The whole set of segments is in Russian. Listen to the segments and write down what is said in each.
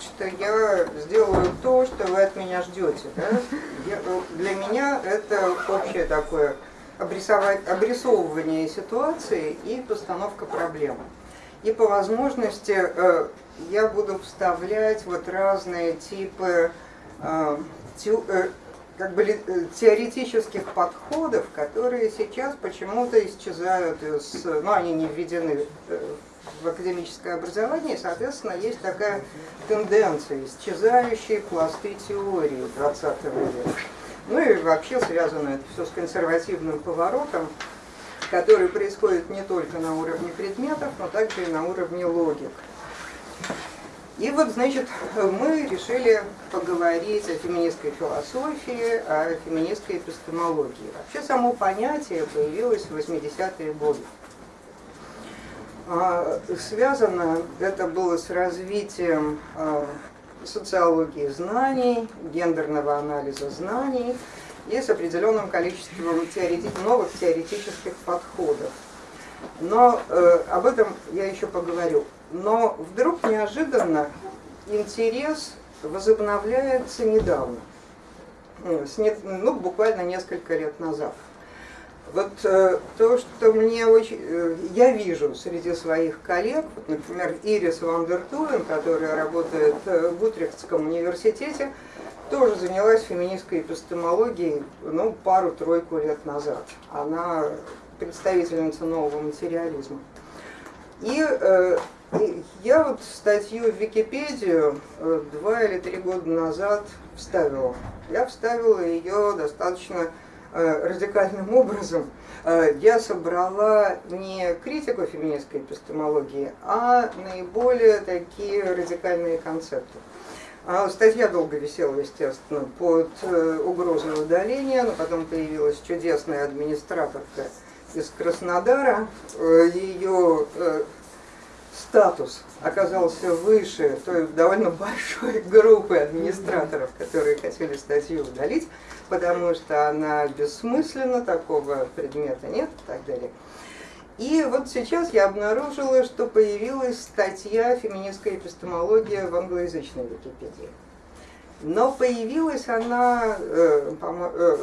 что я сделаю то, что вы от меня ждете. Да? Я, для меня это общее такое обрисовывание ситуации и постановка проблемы. И по возможности э, я буду вставлять вот разные типы э, э, как бы теоретических подходов, которые сейчас почему-то исчезают из, ну они не введены в академическое образование, соответственно, есть такая тенденция, исчезающие пласты теории 20 века. Ну и вообще связано это все с консервативным поворотом, который происходит не только на уровне предметов, но также и на уровне логик. И вот, значит, мы решили поговорить о феминистской философии, о феминистской эпистемологии. Вообще само понятие появилось в 80-е годы. А, связано это было с развитием а, социологии знаний, гендерного анализа знаний и с определенным количеством теорети новых теоретических подходов. Но э, об этом я еще поговорю. Но вдруг неожиданно интерес возобновляется недавно, ну, буквально несколько лет назад. Вот э, то, что мне очень, э, я вижу среди своих коллег, вот, например, Ирис Вандертуен, которая работает э, в Утрехтском университете, тоже занялась феминистской эпистемологией ну, пару-тройку лет назад. Она представительница нового материализма. И э, я вот статью в Википедию э, два или три года назад вставила. Я вставила ее достаточно радикальным образом э, я собрала не критику феминистской эпистемологии, а наиболее такие радикальные концепты. А статья долго висела, естественно, под э, угрозой удаления, но потом появилась чудесная администраторка из Краснодара. Ее статус оказался выше той довольно большой группы администраторов, которые хотели статью удалить потому что она бессмысленна, такого предмета нет и так далее. И вот сейчас я обнаружила, что появилась статья «Феминистская эпистемология» в англоязычной Википедии. Но появилась она, э, э,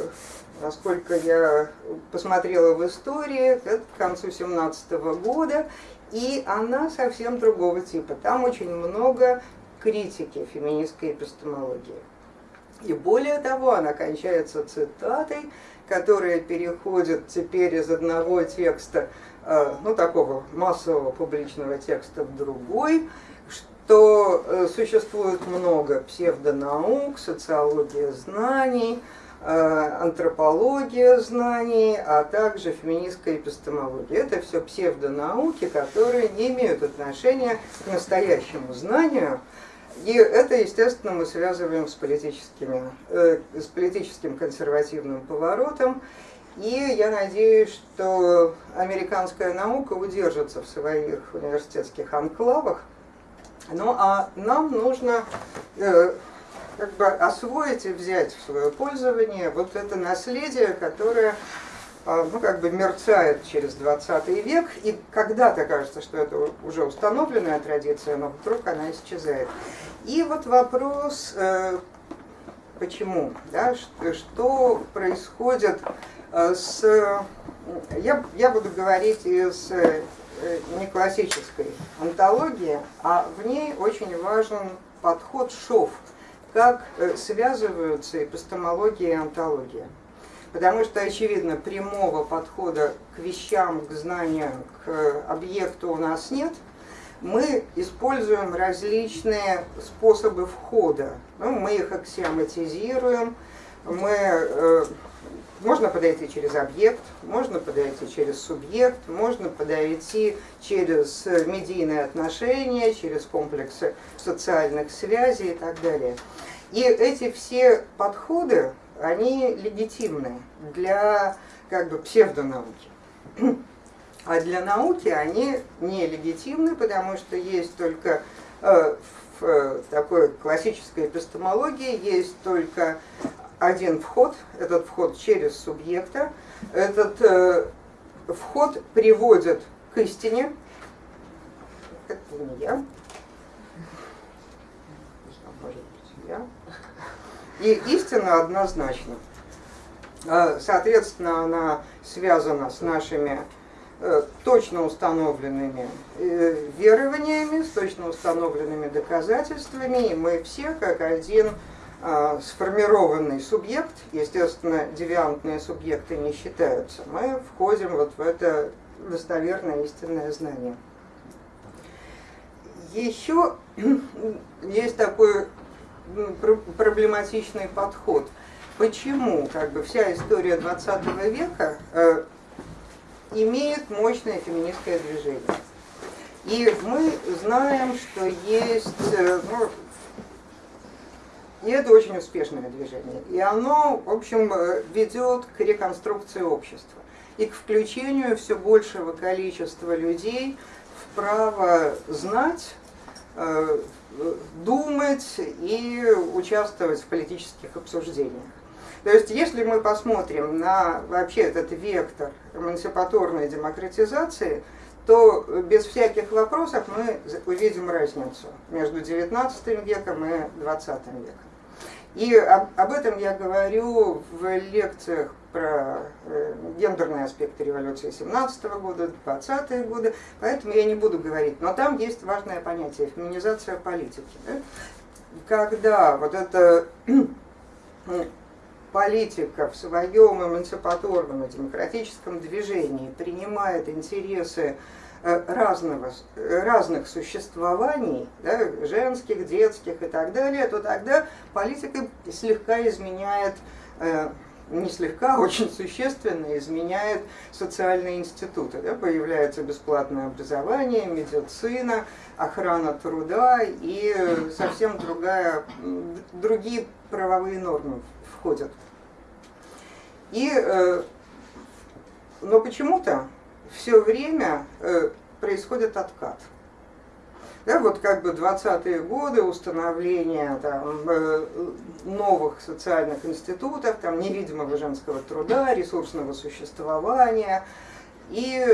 насколько я посмотрела в истории, к концу 17 года, и она совсем другого типа. Там очень много критики феминистской эпистемологии. И более того, она кончается цитатой, которая переходит теперь из одного текста, э, ну такого массового публичного текста в другой, что э, существует много псевдонаук, социология знаний, антропология знаний, а также феминистская эпистемология. Это все псевдонауки, которые не имеют отношения к настоящему знанию, и это, естественно, мы связываем с, политическими, э, с политическим консервативным поворотом. И я надеюсь, что американская наука удержится в своих университетских анклавах. Ну а нам нужно э, как бы освоить и взять в свое пользование вот это наследие, которое а, ну, как бы мерцает через 20 век, и когда-то кажется, что это уже установленная традиция, но вдруг она исчезает. И вот вопрос, э, почему, да, что происходит э, с... Я, я буду говорить из э, не классической антологии, а в ней очень важен подход ШОВ, как связываются эпистемология и антология. Потому что, очевидно, прямого подхода к вещам, к знанию, к объекту у нас нет. Мы используем различные способы входа. Ну, мы их аксиоматизируем, мы, э, можно подойти через объект, можно подойти через субъект, можно подойти через медийные отношения, через комплексы социальных связей и так далее. И эти все подходы они легитимны для как бы псевдонауки. А для науки они нелегитимны, потому что есть только э, в э, такой классической эпистемологии есть только один вход, этот вход через субъекта. Этот э, вход приводит к истине, это не я, Да? И истина однозначна. А, соответственно, она связана с нашими э, точно установленными э, верованиями, с точно установленными доказательствами, и мы все как один а, сформированный субъект, естественно, девиантные субъекты не считаются, мы входим вот в это достоверное истинное знание. Еще есть такой проблематичный подход. Почему как бы, вся история 20 века э, имеет мощное феминистское движение? И мы знаем, что есть, э, ну, и это очень успешное движение. И оно, в общем, э, ведет к реконструкции общества и к включению все большего количества людей в право знать, э, думать и участвовать в политических обсуждениях. То есть, если мы посмотрим на вообще этот вектор эмансипаторной демократизации, то без всяких вопросов мы увидим разницу между XIX веком и XX веком. И об, этом я говорю в лекциях про э, гендерные аспекты революции 17 -го года, 20-е годы, поэтому я не буду говорить. Но там есть важное понятие – феминизация политики. Да? Когда вот эта политика в своем эмансипаторном и демократическом движении принимает интересы Э, разного, разных существований, да, женских, детских и так далее, то тогда политика слегка изменяет, э, не слегка, а очень существенно изменяет социальные институты. Да, появляется бесплатное образование, медицина, охрана труда и совсем другая, другие правовые нормы входят. И, э, но почему-то все время э, происходит откат. Да, вот как бы 20-е годы установления там, э, новых социальных институтов, там, невидимого женского труда, ресурсного существования, и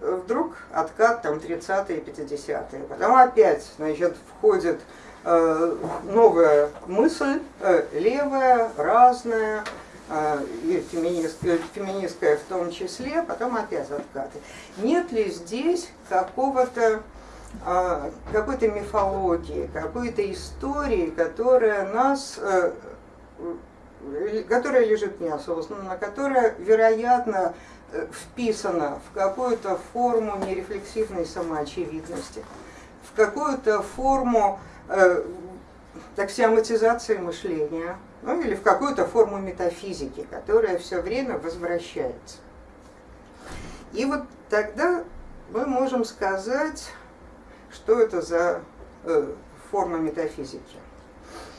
вдруг откат там 30-е, 50-е. Потом опять значит, входит э, новая мысль, э, левая, разная, и феминистская, феминистская в том числе, потом опять откаты. Нет ли здесь какого-то какой-то мифологии, какой-то истории, которая нас, э, которая лежит неосознанно, которая, вероятно, э, вписана в какую-то форму нерефлексивной самоочевидности, в какую-то форму э, таксиоматизации мышления, ну или в какую-то форму метафизики, которая все время возвращается. И вот тогда мы можем сказать, что это за э, форма метафизики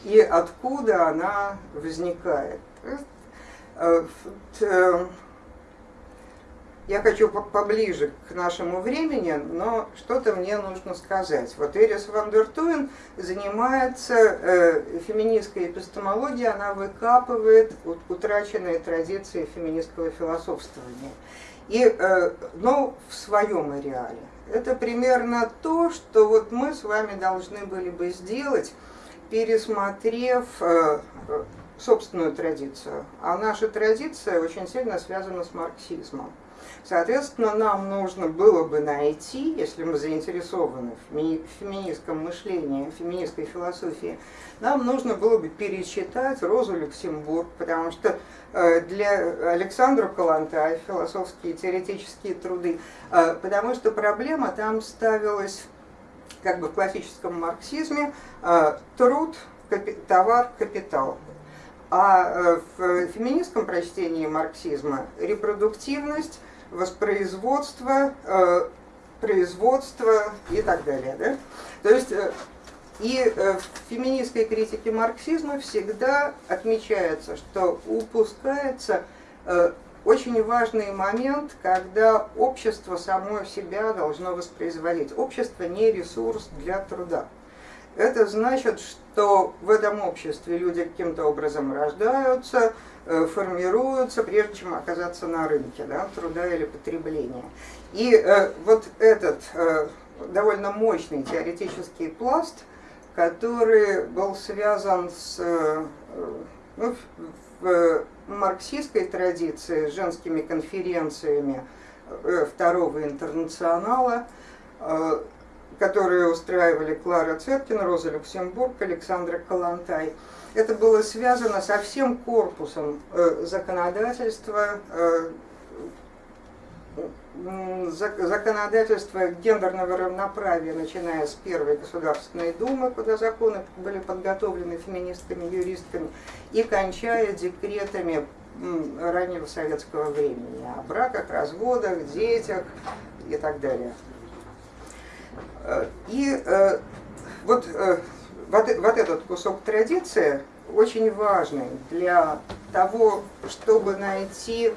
и откуда она возникает. Э, э, я хочу поближе к нашему времени, но что-то мне нужно сказать. Вот Эрис ван дер Туен занимается феминистской эпистемологией, она выкапывает утраченные традиции феминистского философствования. И, но в своем ареале. Это примерно то, что вот мы с вами должны были бы сделать, пересмотрев э, собственную традицию. А наша традиция очень сильно связана с марксизмом. Соответственно, нам нужно было бы найти, если мы заинтересованы в феминистском мышлении, в феминистской философии, нам нужно было бы перечитать Розу Люксембург, потому что э, для Александра Каланта философские теоретические труды, э, потому что проблема там ставилась как бы в классическом марксизме э, труд, товар, капитал. А в феминистском прочтении марксизма репродуктивность воспроизводство, э, производство и так далее. Да? То есть э, и э, в феминистской критике марксизма всегда отмечается, что упускается очень важный момент, когда общество само себя должно воспроизводить. Общество не ресурс для труда. Это значит, что в этом обществе люди каким-то образом рождаются, Э, формируются, прежде чем оказаться на рынке да, труда или потребления. И э, вот этот э, довольно мощный теоретический пласт, который был связан с, ну, в марксистской традиции с женскими конференциями второго интернационала, которые устраивали Клара Цеткина, Роза Люксембург, Александра Калантай. Это было связано со всем корпусом законодательства законодательство гендерного равноправия, начиная с Первой Государственной Думы, куда законы были подготовлены феминистками, юристками, и кончая декретами раннего советского времени о браках, разводах, детях и так далее. Э, и э, вот, э, вот, вот этот кусок традиции очень важный для того, чтобы найти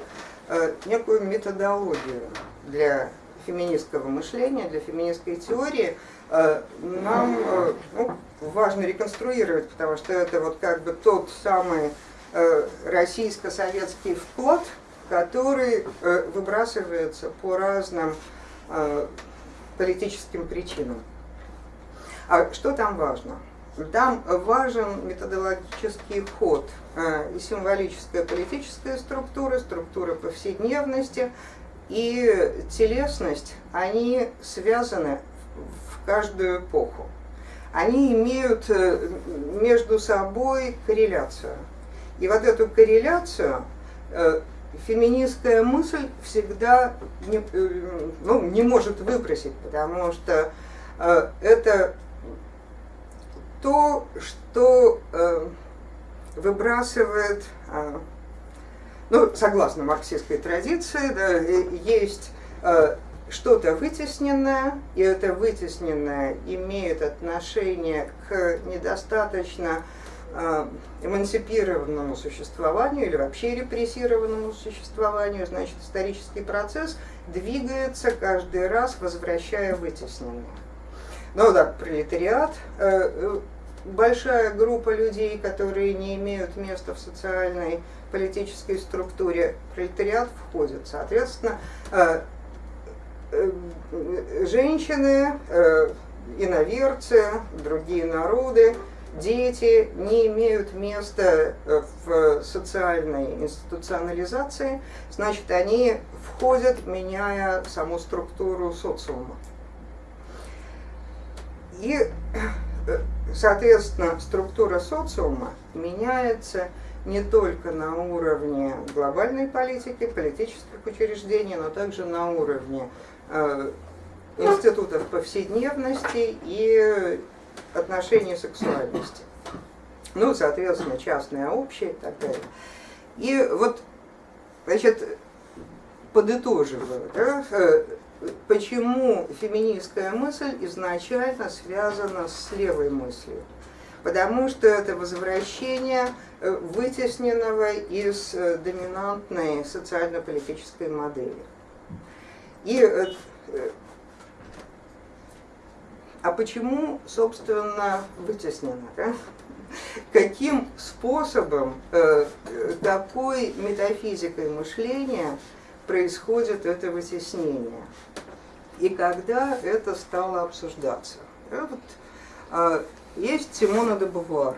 некую методологию для феминистского мышления, для феминистской теории, э, нам э, ну, важно реконструировать, потому что это вот как бы тот самый э, российско-советский вклад, который выбрасывается по разным политическим причинам. А что там важно? Там важен методологический ход и символическая политическая структура, структура повседневности, и телесность, они связаны в каждую эпоху. Они имеют э, между собой корреляцию. И вот эту корреляцию э, феминистская мысль всегда не, э, ну, не может выбросить, потому что это то, что выбрасывает ну, согласно марксистской традиции, да, есть э, что-то вытесненное, и это вытесненное имеет отношение к недостаточно э, эмансипированному существованию или вообще репрессированному существованию, значит, исторический процесс двигается каждый раз, возвращая вытесненное. Ну да, пролетариат, э, большая группа людей, которые не имеют места в социальной политической структуре пролетариат входит. Соответственно, э, э, женщины, э, иноверцы, другие народы, дети не имеют места в социальной институционализации, значит, они входят, меняя саму структуру социума. И, соответственно, структура социума меняется не только на уровне глобальной политики, политических учреждений, но также на уровне э, институтов повседневности и отношений сексуальности. Ну, соответственно, частное, общее и так далее. И вот, значит, подытоживаю, да, э, почему феминистская мысль изначально связана с левой мыслью потому что это возвращение э, вытесненного из э, доминантной социально-политической модели. И, э, а почему, собственно, вытеснено? Да? Каким способом, такой метафизикой мышления происходит это вытеснение? И когда это стало обсуждаться? Вот, а, есть Симона де Бувуар.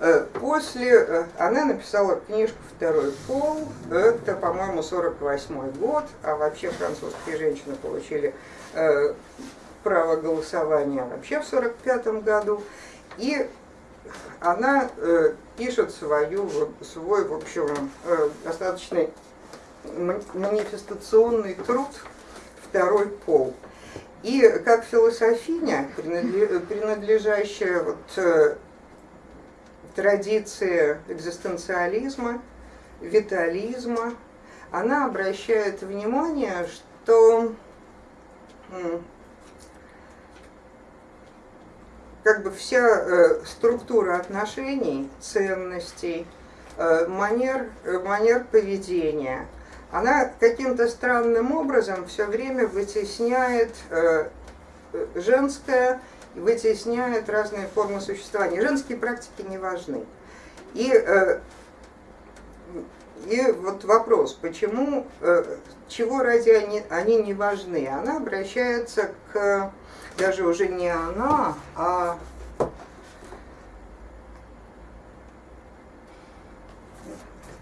Э, после, э, она написала книжку «Второй пол», это, по-моему, 48 год, а вообще французские женщины получили э, право голосования вообще в 45 году. И она пишет свою, свой, в общем, достаточно манифестационный труд «Второй пол». И как философиня, принадлежащая вот э, традиции экзистенциализма, витализма, она обращает внимание, что как бы вся э, структура отношений, ценностей, э, манер, манер поведения – она каким-то странным образом все время вытесняет э, женское, вытесняет разные формы существования. Женские практики не важны. И, э, и вот вопрос, почему, э, чего ради они, они не важны? Она обращается к даже уже не она, а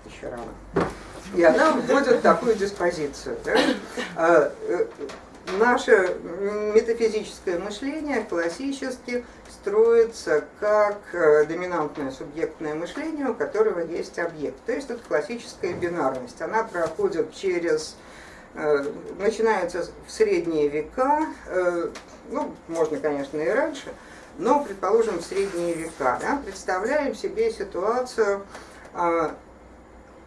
еще рано. И она вводит такую диспозицию. Да? А, э, наше метафизическое мышление классически строится как э, доминантное субъектное мышление, у которого есть объект. То есть это классическая бинарность. Она проходит через э, начинается в средние века, ну, можно, конечно, и раньше, но, предположим, в средние века. Да, представляем себе ситуацию, а,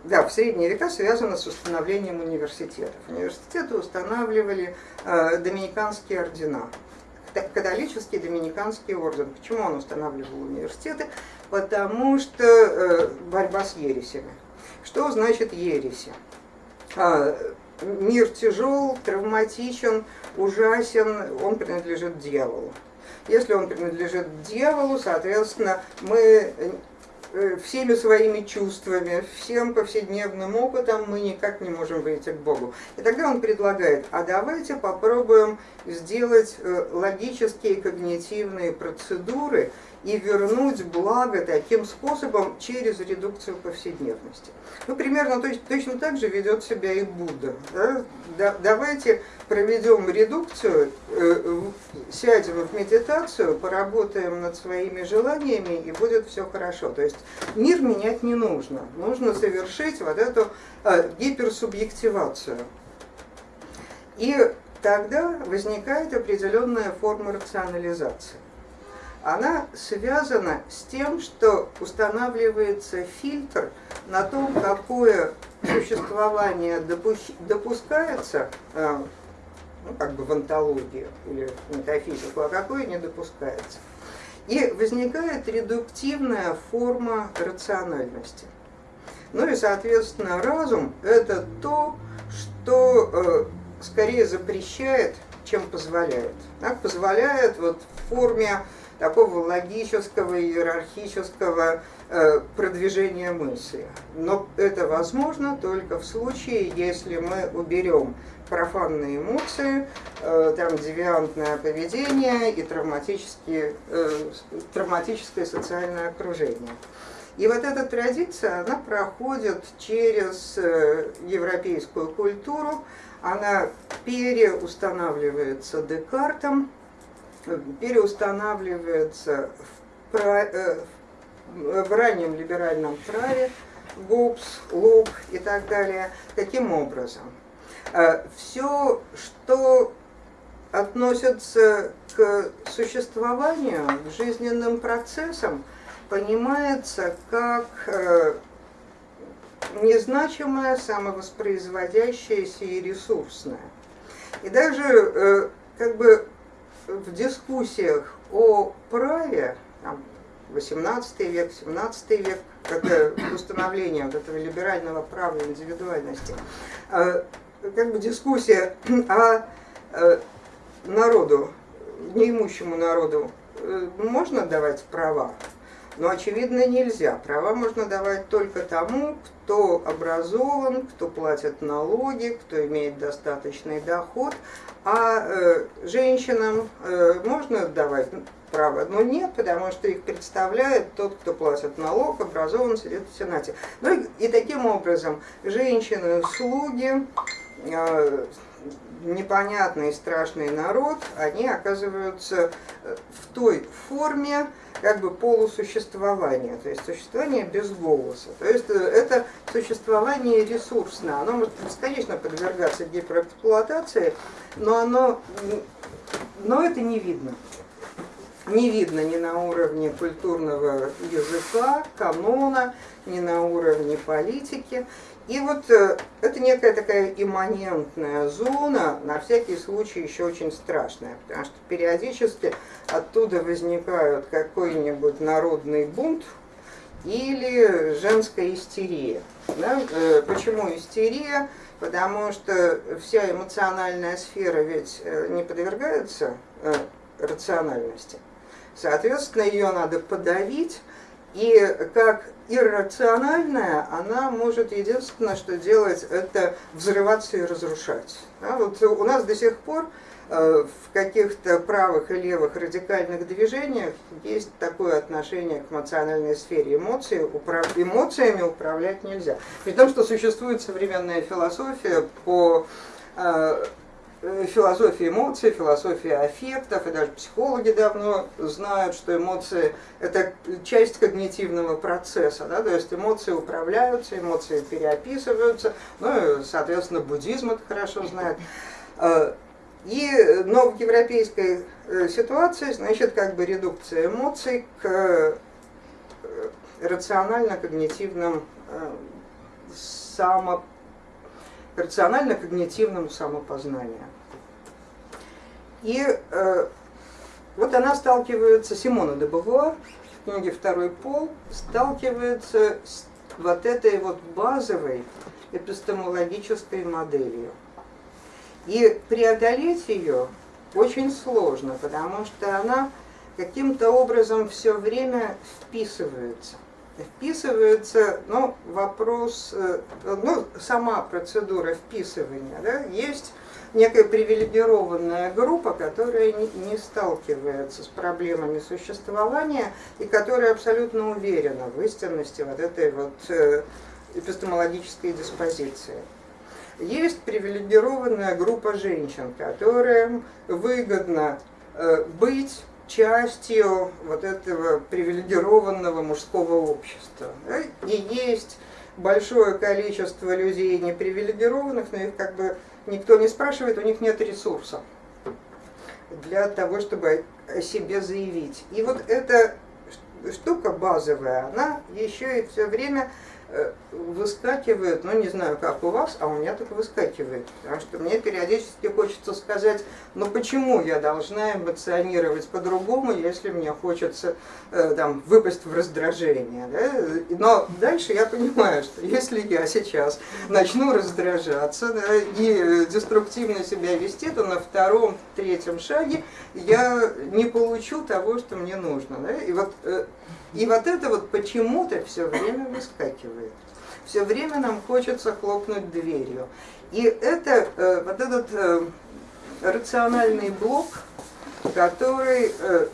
да, в средние века связано с установлением университетов. Университеты устанавливали э, доминиканские ордена, католический доминиканский орден. Почему он устанавливал университеты? Потому что э, борьба с ересями. Что значит ереси? Э, мир тяжел, травматичен, ужасен, он принадлежит дьяволу. Если он принадлежит дьяволу, соответственно, мы всеми своими чувствами, всем повседневным опытом мы никак не можем выйти к Богу. И тогда он предлагает, а давайте попробуем сделать э, логические когнитивные процедуры, и вернуть благо таким способом через редукцию повседневности. Ну, примерно то точно так же ведет себя и Будда. Да? Да, давайте проведем редукцию, э, сядем в медитацию, поработаем над своими желаниями, и будет все хорошо. То есть мир менять не нужно. Нужно совершить вот эту э, гиперсубъективацию. И тогда возникает определенная форма рационализации она связана с тем, что устанавливается фильтр на том, какое существование допускается, э, ну, как бы в антологию или метафизику, а какое не допускается. И возникает редуктивная форма рациональности. Ну и, соответственно, разум – это то, что э, скорее запрещает, чем позволяет. Так, позволяет вот в форме такого логического, иерархического э, продвижения мысли. Но это возможно только в случае, если мы уберем профанные эмоции, э, там девиантное поведение и э, травматическое социальное окружение. И вот эта традиция, она проходит через европейскую культуру, она переустанавливается Декартом, переустанавливается в, э, в раннем либеральном праве, ГУПС, ЛУК и так далее. Таким образом, э, все, что относится к существованию, к жизненным процессам, понимается как э, незначимое, самовоспроизводящееся и ресурсное. И даже как бы в дискуссиях о праве, там, 18 век, 17 век, это установление вот этого либерального права индивидуальности, э, как бы дискуссия о э, народу, неимущему народу, э, можно давать права, но очевидно нельзя. Права можно давать только тому, кто образован, кто платит налоги, кто имеет достаточный доход, а э, женщинам э, можно давать право, но нет, потому что их представляет тот, кто платит налог, образован, сидит в Сенате. Ну и, и таким образом женщины, слуги, э, непонятный страшный народ, они оказываются э, в той форме, как бы полусуществования, то есть существование без голоса. То есть э, это существование ресурсное, оно может бесконечно подвергаться гиперэксплуатации, но, оно, но это не видно. Не видно ни на уровне культурного языка, канона, ни на уровне политики. И вот э, это некая такая имманентная зона, на всякий случай еще очень страшная, потому что периодически оттуда возникают какой-нибудь народный бунт или женская истерия. Да? Э, почему истерия? Потому что вся эмоциональная сфера ведь э, не подвергается рациональности. Соответственно, ее надо подавить, и как иррациональная, она может единственное, что делать, это взрываться и разрушать. Да, вот у нас до сих пор Э, в каких-то правых и левых радикальных движениях есть такое отношение к эмоциональной сфере эмоций. Управ... Эмоциями управлять нельзя. При том, что существует современная философия по э, философии эмоций, философии аффектов, и даже психологи давно знают, что эмоции – это часть когнитивного процесса, да, то есть эмоции управляются, эмоции переописываются, ну и, соответственно, буддизм это хорошо знает. Э, и, но в европейской э, ситуации, значит, как бы редукция эмоций к рационально-когнитивным э, само, рационально-когнитивному самопознанию. И э, вот она сталкивается, Симона де Бавуар, в книге «Второй пол», сталкивается с вот этой вот базовой эпистемологической моделью. И преодолеть ее очень сложно, потому что она каким-то образом все время вписывается. Вписывается, ну, вопрос, э, ну, сама процедура вписывания, да, есть некая привилегированная группа, которая не, не сталкивается с проблемами существования и которая абсолютно уверена в истинности вот этой вот э, эпистемологической диспозиции. Есть привилегированная группа женщин, которым выгодно э, быть частью вот этого привилегированного мужского общества. И есть большое количество людей непривилегированных, но их как бы никто не спрашивает, у них нет ресурсов для того, чтобы о себе заявить. И вот эта штука базовая, она еще и все время выскакивает, ну не знаю, как у вас, а у меня так выскакивает. Потому что мне периодически хочется сказать, ну почему я должна эмоционировать по-другому, если мне хочется э, там, выпасть в раздражение. Да? Но дальше я понимаю, что если я сейчас начну раздражаться да, и деструктивно себя вести, то на втором, третьем шаге я не получу того, что мне нужно. Да? И вот э, и вот это вот почему-то все время выскакивает. Все время нам хочется хлопнуть дверью. И это э, вот этот э, рациональный блок, который э,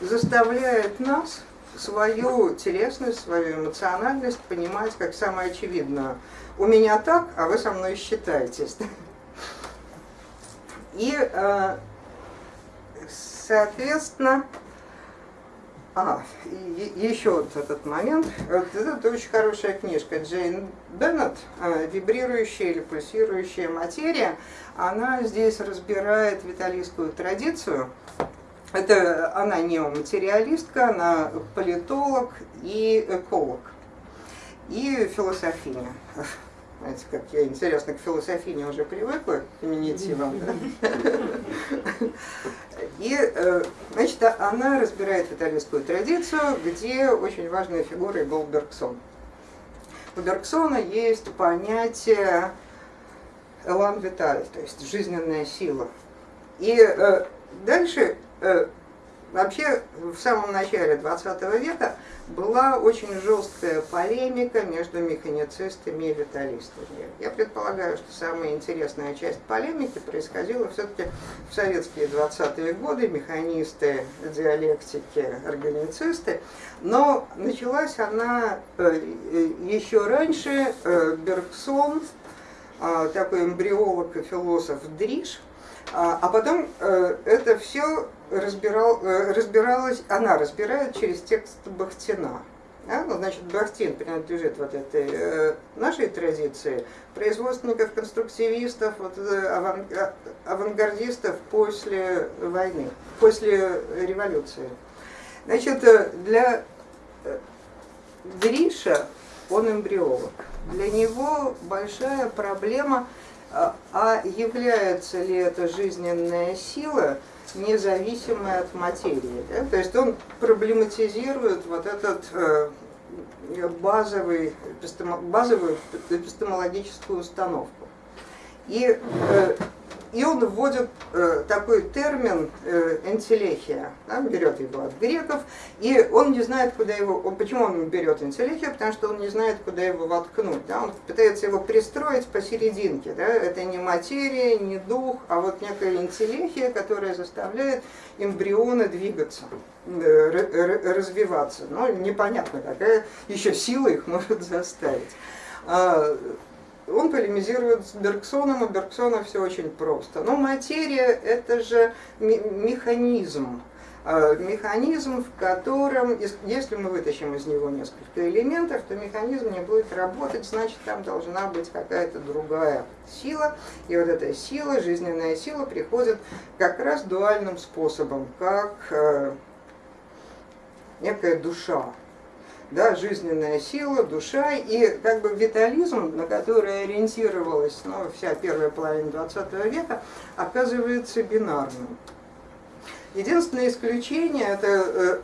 заставляет нас свою телесность, свою эмоциональность понимать как самое очевидное. У меня так, а вы со мной считаетесь. И, соответственно, а, и, еще вот этот момент. Вот это очень хорошая книжка Джейн Беннет а, «Вибрирующая или пульсирующая материя». Она здесь разбирает виталийскую традицию. Это она неоматериалистка, она политолог и эколог, и философиня. Знаете, как я, интересно, к философине уже привыкла, к феминитивам. И, э, значит, она разбирает итальянскую традицию, где очень важной фигурой был Бергсон. У Бергсона есть понятие «элан виталь», то есть жизненная сила. И э, дальше, э, вообще, в самом начале 20 века была очень жесткая полемика между механицистами и виталистами. Я предполагаю, что самая интересная часть полемики происходила все-таки в советские 20-е годы, механисты, диалектики, органицисты, но началась она э, еще раньше, э, Бергсон, такой эмбриолог и философ Дриш, а, а потом э, это все разбирал, э, разбиралась, она разбирает через текст Бахтина. Да? Ну, значит, Бахтин принадлежит вот этой э, нашей традиции, производственников, конструктивистов, вот, э, э, авангардистов после войны, после революции. Значит, для Гриша он эмбриолог. Для него большая проблема, а является ли это жизненная сила – независимое от материи. Да? То есть он проблематизирует вот этот э, базовый, базовую эпистемологическую установку. И э, и он вводит э, такой термин э, энтелехия, да, берет его от греков, и он не знает, куда его, почему он берет энтелехию, потому что он не знает, куда его воткнуть, да, он пытается его пристроить посерединке, да, это не материя, не дух, а вот некая энтелехия, которая заставляет эмбрионы двигаться, э, развиваться, но непонятно, какая еще сила их может заставить. Он полемизирует с Бергсоном, у Бергсона все очень просто. Но материя – это же механизм, а, механизм, в котором, если мы вытащим из него несколько элементов, то механизм не будет работать, значит там должна быть какая-то другая сила. И вот эта сила, жизненная сила, приходит как раз дуальным способом, как э, некая душа, да, жизненная сила, душа и как бы витализм, на который ориентировалась ну, вся первая половина 20 века, оказывается бинарным. Единственное исключение это э,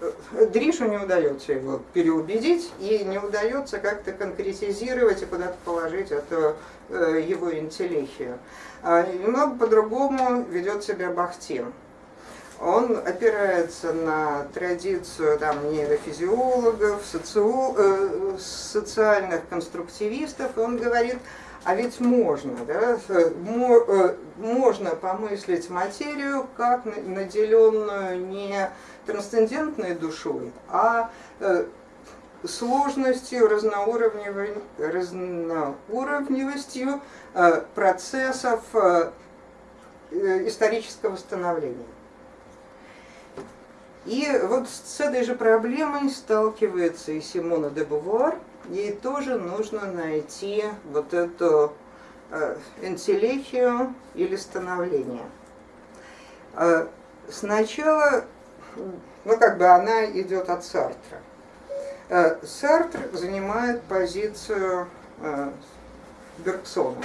э, Дришу не удается его переубедить и не удается как-то конкретизировать и куда-то положить эту э, его интеллихию. А немного по-другому ведет себя Бахтин он опирается на традицию там, нейрофизиологов, социо, э, социальных конструктивистов, и он говорит, а ведь можно, да, э, можно помыслить материю как наделенную не трансцендентной душой, а э, сложностью, разноуровневостью э, процессов исторического становления. И вот с этой же проблемой сталкивается и Симона де Бувуар. Ей тоже нужно найти вот эту э, энтелехию или становление. Э, сначала, ну как бы она идет от Сартра. Э, Сартр занимает позицию Бергсона.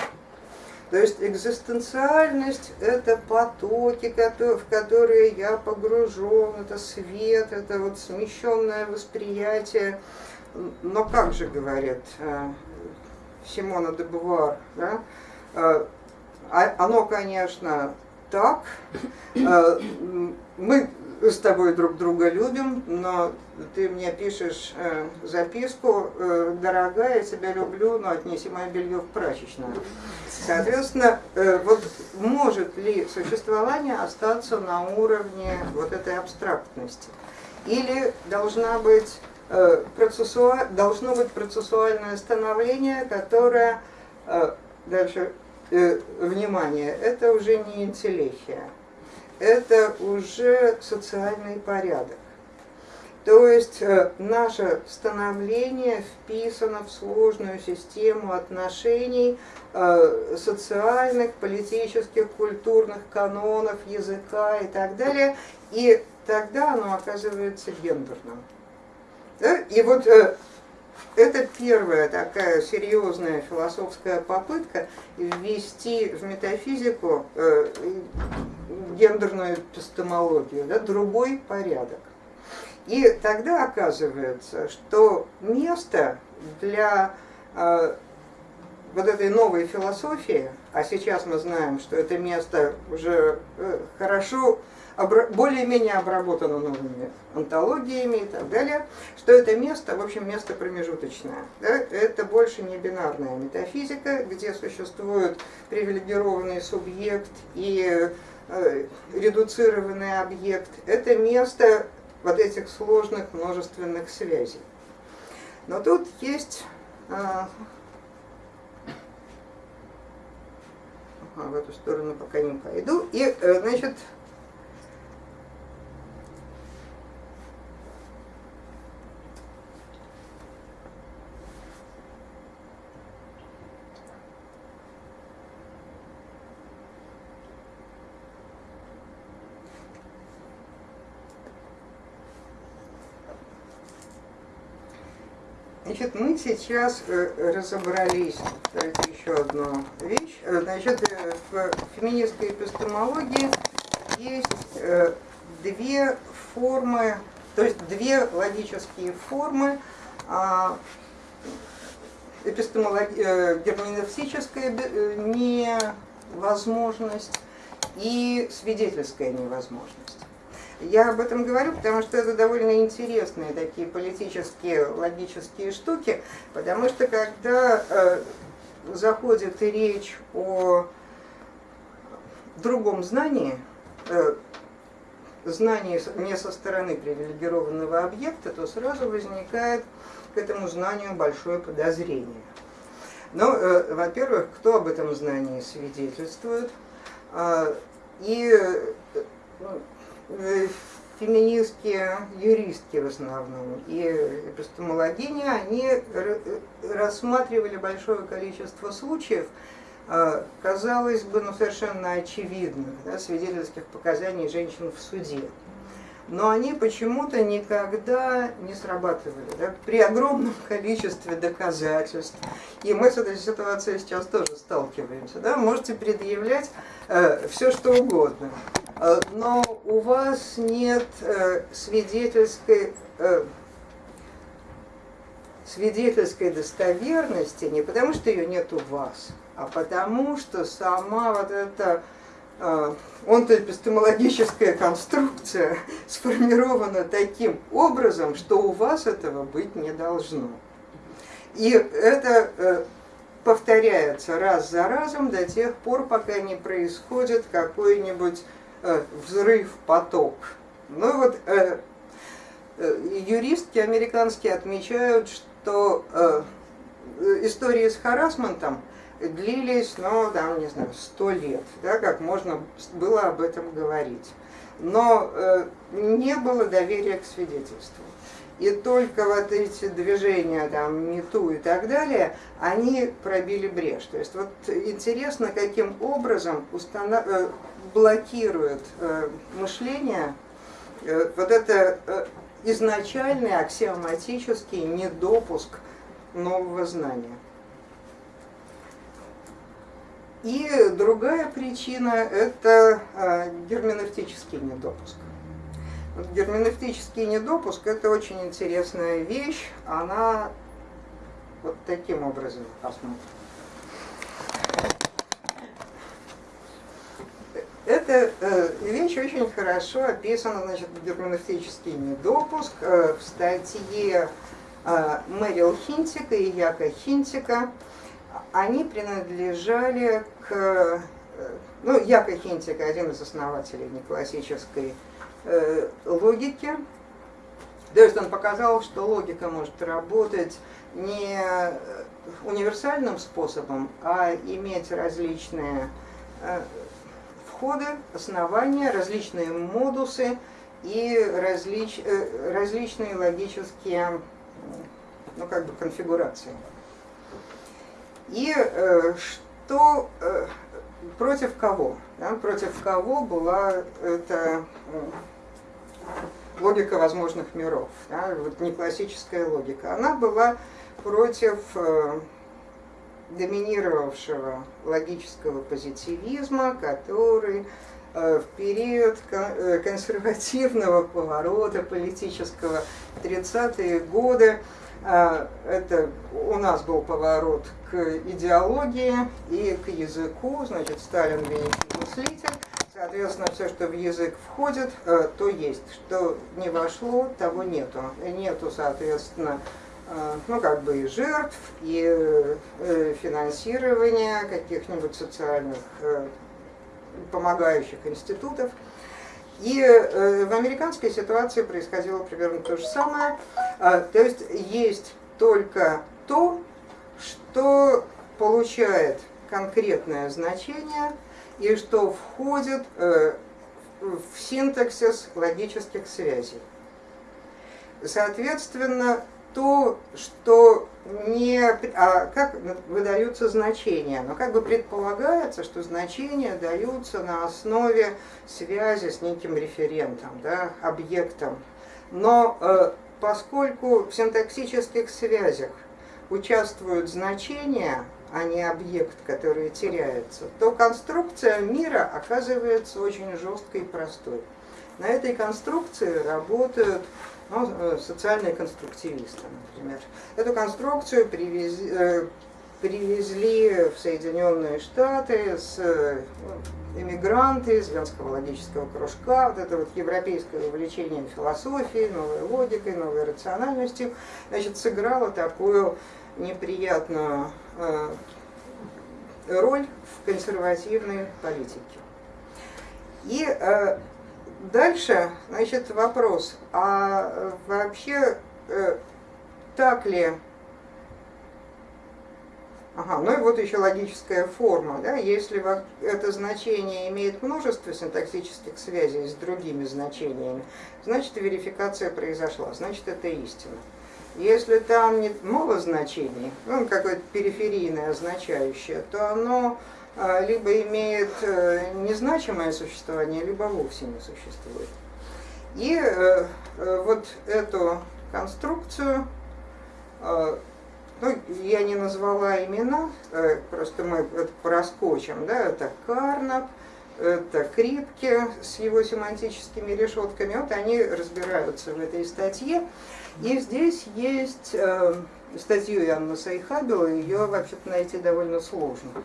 То есть экзистенциальность – это потоки, в которые я погружен, это свет, это вот смещенное восприятие. Но как же, говорит э, Симона де Бувар, да? Э, а, оно, конечно, так. Э, мы с тобой друг друга любим, но ты мне пишешь э, записку, э, дорогая, я тебя люблю, но отнеси мое белье в прачечную. Соответственно, э, вот может ли существование остаться на уровне вот этой абстрактности? Или должна быть, э, процессуа... должно быть процессуальное становление, которое, э, дальше, э, внимание, это уже не интеллехия это уже социальный порядок. То есть э, наше становление вписано в сложную систему отношений э, социальных, политических, культурных канонов, языка и так далее. И тогда оно оказывается гендерным. И вот э, это первая такая серьезная философская попытка ввести в метафизику гендерную эпистемологию, да, другой порядок. И тогда оказывается, что место для э, вот этой новой философии, а сейчас мы знаем, что это место уже э, хорошо более-менее обработано новыми антологиями и так далее, что это место, в общем, место промежуточное. Да? Это больше не бинарная метафизика, где существует привилегированный субъект и э, редуцированный объект. Это место вот этих сложных множественных связей. Но тут есть э, в эту сторону пока не пойду. И, э, значит, Значит, мы сейчас э, разобрались, это еще одна вещь, э, значит, э, в феминистской эпистемологии есть две формы, то есть две логические формы а, герменевтическая, не возможность и свидетельская невозможность. Я об этом говорю, потому что это довольно интересные такие политические, логические штуки, потому что когда э, заходит речь о другом знании, э, знании не со стороны привилегированного объекта, то сразу возникает к этому знанию большое подозрение. Но, э, во-первых, кто об этом знании свидетельствует, э, и э, Э, феминистские юристки в основном и эпистемологини, они рассматривали большое количество случаев, э, казалось бы, ну, совершенно очевидных, да, свидетельских показаний женщин в суде. Но они почему-то никогда не срабатывали, да, при огромном количестве доказательств. И мы с этой ситуацией сейчас тоже сталкиваемся. Да, можете предъявлять э, все, что угодно. Э, но у вас нет э, свидетельской, э, свидетельской достоверности не потому, что ее нет у вас, а потому, что сама вот эта онтоэпистемологическая конструкция сформирована таким образом, что у вас этого быть не должно. И это повторяется раз за разом до тех пор, пока не происходит какой-нибудь Э, взрыв, поток. Ну вот э, э, юристки американские отмечают, что истории с харасментом длились, ну, там, не знаю, сто лет, да, как можно было об этом говорить. Но э, не было доверия к свидетельству. И только вот эти движения, там, МИТУ и так далее, они пробили брешь. То есть вот интересно, каким образом установ блокирует э, мышление, э, вот это э, изначальный аксиоматический недопуск нового знания. И другая причина – это герменевтический недопуск. Вот герменевтический недопуск – это очень интересная вещь, она вот таким образом посмотрим. Эта э, вещь очень хорошо описана, значит, герменевтический недопуск э, в статье э, Мэрил Хинтика и Яка Хинтика. Они принадлежали к... Ну, Яка Хинтика, один из основателей неклассической логики. То есть он показал, что логика может работать не универсальным способом, а иметь различные подходы, основания, различные модусы и различ, э, различные логические ну, как бы конфигурации. И э, что э, против кого? Да, против кого была эта логика возможных миров, да, вот не классическая логика. Она была против доминировавшего логического позитивизма, который э, в период э, консервативного поворота политического 30-е годы, э, это у нас был поворот к идеологии и к языку, значит, Сталин великий мыслитель, соответственно, все, что в язык входит, то есть, что не вошло, того нету. Нету, соответственно, Э, ну, как бы и жертв, и э, финансирования каких-нибудь социальных э, помогающих институтов. И в американской ситуации происходило примерно то же самое. То есть есть только то, что получает конкретное значение и что входит в синтаксис логических связей. Соответственно, то, что не, а как выдаются значения, но как бы предполагается, что значения даются на основе связи с неким референтом, да, объектом. Но э, поскольку в синтаксических связях участвуют значения, а не объект, который теряется, то конструкция мира оказывается очень жесткой и простой. На этой конструкции работают ну, э, социальные конструктивисты, например. Эту конструкцию привез, э, привезли в Соединенные Штаты с эмигранты из Венского логического кружка, вот это вот европейское увлечение философией, новой логикой, новой рациональностью, значит, сыграло такую неприятную э, роль в консервативной политике. И э, дальше, значит, вопрос, а вообще э, так ли Ага, ну и вот еще логическая форма. Да? Если это значение имеет множество синтаксических связей с другими значениями, значит верификация произошла, значит это истина. Если там нет мало значений, ну, какое-то периферийное означающее, то оно либо имеет э, незначимое существование, либо вовсе не существует. И э, э, вот эту конструкцию ну, я не назвала имена, просто мы это проскочим, да, это Карнап, это Крипке с его семантическими решетками, вот они разбираются в этой статье. И здесь есть статью Янна Сайхабила, ее вообще-то найти довольно сложно.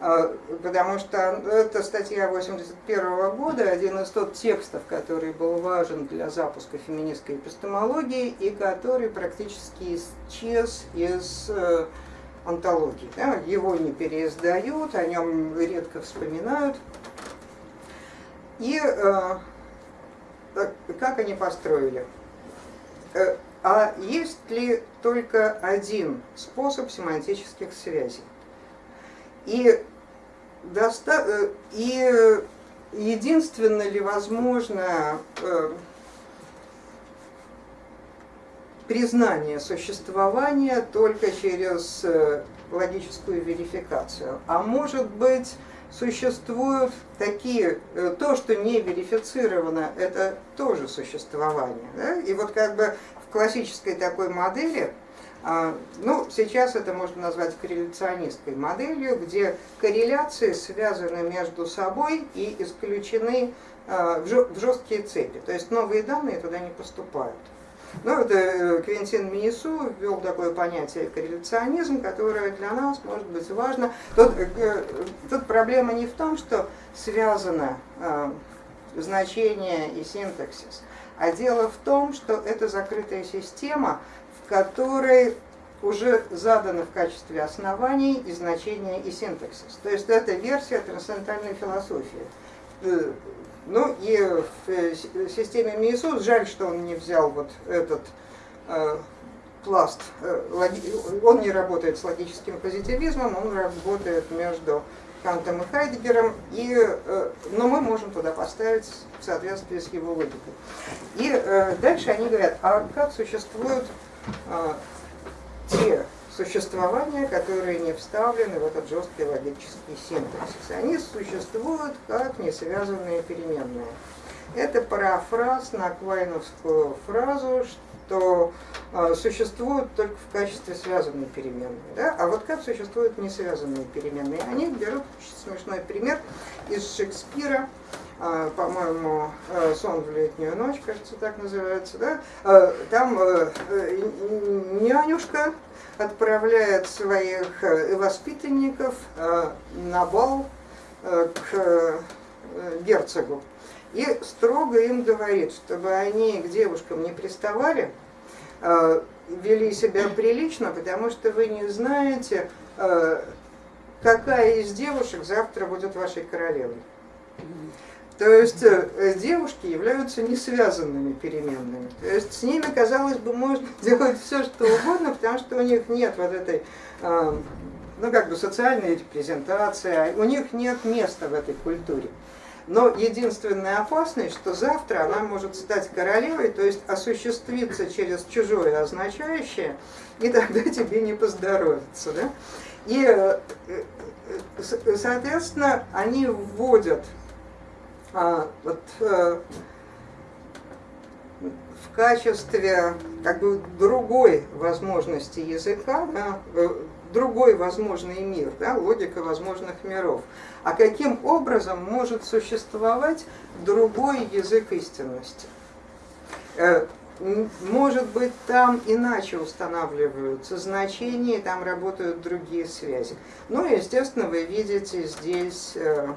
А, потому что это статья 81 года, один из тот текстов, который был важен для запуска феминистской эпистемологии и который практически исчез из э, антологии. Да? Его не переиздают, о нем редко вспоминают. И э, как они построили? Э, а есть ли только один способ семантических связей? И, доста... Э, и единственно ли возможно э, признание существования только через э, логическую верификацию. А может быть, существуют такие, то, что не верифицировано, это тоже существование. Да? И вот как бы в классической такой модели ну, сейчас это можно назвать корреляционистской моделью, где корреляции связаны между собой и исключены а, в жесткие цепи. То есть новые данные туда не поступают. Ну, это э, Квинтин Минису ввел такое понятие корреляционизм, которое для нас может быть важно. Тут, э, тут проблема не в том, что связано а, значение и синтаксис, а дело в том, что это закрытая система, которой уже заданы в качестве оснований и значения и синтаксис. То есть это версия трансцендентальной философии. Э, ну и в э, системе Миесус, жаль, что он не взял вот этот э, пласт, э, он не работает с логическим позитивизмом, он работает между Кантом и Хайдегером, и, э, но мы можем туда поставить в соответствии с его логикой. И э, дальше они говорят, а как существуют те существования, которые не вставлены в этот жесткий логический синтаксис. Они существуют как несвязанные переменные. Это парафраз на квайновскую фразу, что э, существуют только в качестве связанной переменной. Да? А вот как существуют несвязанные переменные? Они берут очень смешной пример из Шекспира, а, по-моему, э, «Сон в летнюю ночь», кажется, так называется, да? А, там э, нянюшка отправляет своих э, воспитанников на бал к герцогу и строго им говорит, чтобы они к девушкам не приставали, вели себя прилично, потому что вы не знаете, какая из девушек завтра будет вашей королевой. То есть э, девушки являются несвязанными переменными. То есть с ними, казалось бы, можно делать все, что угодно, потому что у них нет вот этой ну, как бы социальной репрезентации, а у них нет места в этой культуре. Но единственная опасность, что завтра она может стать королевой, то есть осуществиться через чужое означающее, и тогда тебе не поздоровится. Да? И, э, э, соответственно, они вводят а, вот, э, в качестве как бы другой возможности языка, да, э, другой возможный мир, да, логика возможных миров. А каким образом может существовать другой язык истинности? Э, может быть, там иначе устанавливаются значения, там работают другие связи. Ну и, естественно, вы видите здесь э,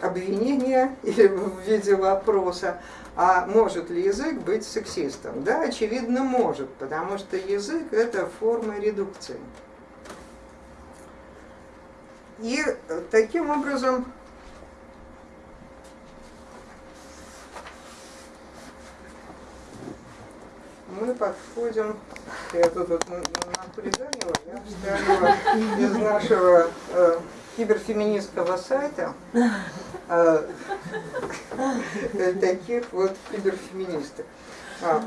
обвинение или в виде вопроса, а может ли язык быть сексистом? Да, очевидно, может, потому что язык – это форма редукции. И таким образом мы подходим, я тут вот напридумала, я вставила из нашего э, киберфеминистского сайта э, таких вот киберфеминисток. А,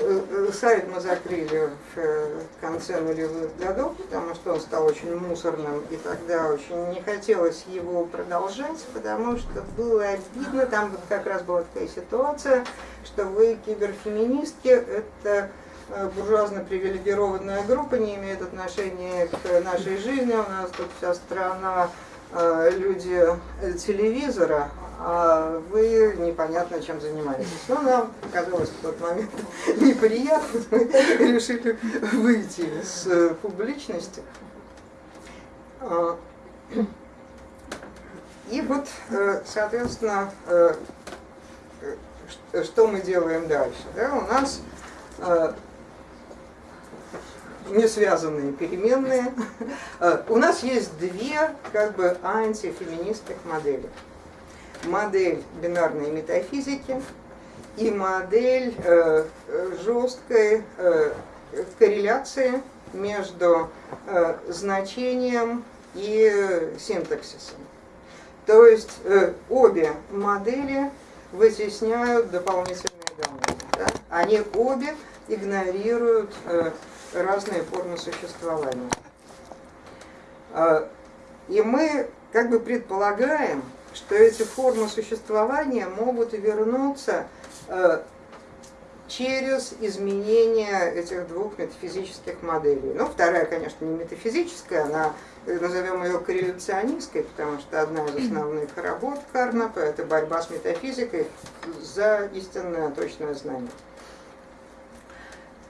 э, э, сайт мы закрыли в конце нулевых годов, потому что он стал очень мусорным, и тогда очень не хотелось его продолжать, потому что было обидно, там как раз была такая ситуация, что вы киберфеминистки, это буржуазно привилегированная группа, не имеет отношения к нашей жизни, у нас тут вся страна люди телевизора, а вы непонятно чем занимаетесь. Но нам показалось в тот момент неприятно, мы решили выйти э, публичности. А, и вот, э, соответственно, э, что мы делаем дальше? Да, у нас не связанные переменные. У нас есть две как бы антифеминистских модели модель бинарной метафизики и модель э, жесткой э, корреляции между э, значением и синтаксисом. То есть э, обе модели вытесняют дополнительные данные. Да? Они обе игнорируют э, разные формы существования. Э, и мы как бы предполагаем, что эти формы существования могут вернуться э, через изменение этих двух метафизических моделей. Ну, вторая, конечно, не метафизическая, она, э, назовем ее корреляционистской, потому что одна из основных работ Карнапа – это борьба с метафизикой за истинное точное знание.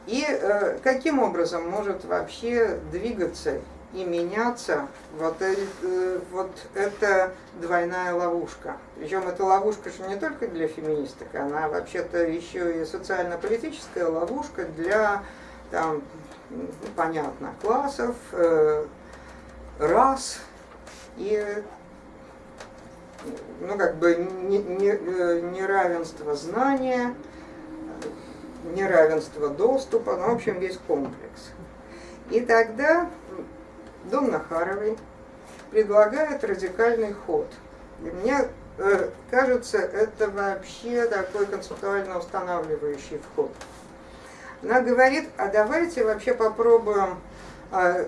И э, каким образом может вообще двигаться и меняться, вот, э, вот это двойная ловушка. Причем эта ловушка же не только для феминисток, она вообще-то еще и социально-политическая ловушка для, там, ну, понятно, классов, э, рас и ну, как бы не, не, э, неравенство знания, неравенство доступа, ну, в общем, весь комплекс. И тогда Дом Нахаровой предлагает радикальный ход. И мне э, кажется, это вообще такой концептуально устанавливающий вход. Она говорит, а давайте вообще попробуем э,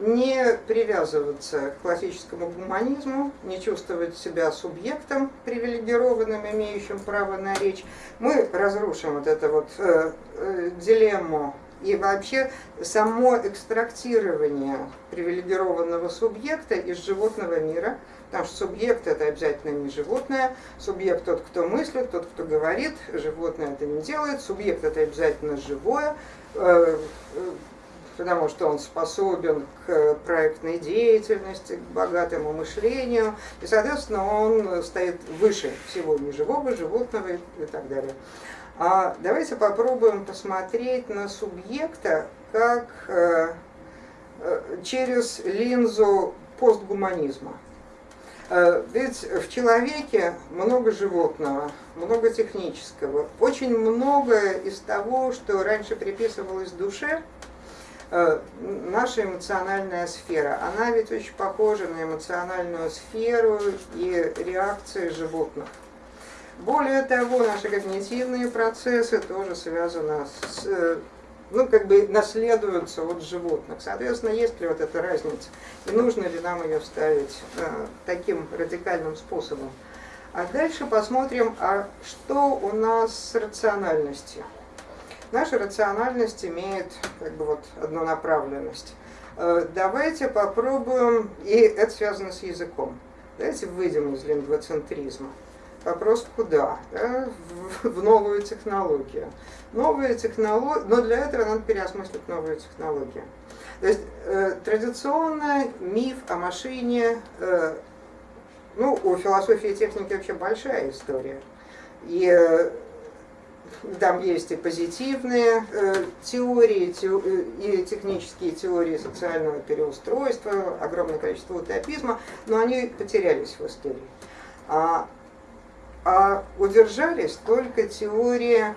не привязываться к классическому гуманизму, не чувствовать себя субъектом привилегированным, имеющим право на речь. Мы разрушим вот эту вот э, э, дилемму и вообще само экстрактирование привилегированного субъекта из животного мира, потому что субъект это обязательно не животное, субъект тот, кто мыслит, тот, кто говорит, животное это не делает, субъект это обязательно живое, э, потому что он способен к проектной деятельности, к богатому мышлению, и, соответственно, он стоит выше всего неживого, животного и так далее. А давайте попробуем посмотреть на субъекта как э, э, через линзу постгуманизма. Э, ведь в человеке много животного, много технического, очень многое из того, что раньше приписывалось душе, наша эмоциональная сфера, она ведь очень похожа на эмоциональную сферу и реакции животных. Более того, наши когнитивные процессы тоже связаны с, э, ну, как бы наследуются от животных. Соответственно, есть ли вот эта разница, и нужно ли нам ее ставить э, таким радикальным способом. А дальше посмотрим, а что у нас с рациональностью. Наша рациональность имеет как бы вот однонаправленность. Э, давайте попробуем, и это связано с языком, давайте выйдем из лингвоцентризма. Вопрос куда? Да? В, в новую технологию. Новые технологии, но для этого надо переосмыслить новые технологии. То есть э, традиционно миф о машине, э, ну, у философии и техники вообще большая история. И э, там есть и позитивные э, теории, те, э, и технические теории социального переустройства, огромное количество утопизма, но они потерялись в истории. А, а удержались только теории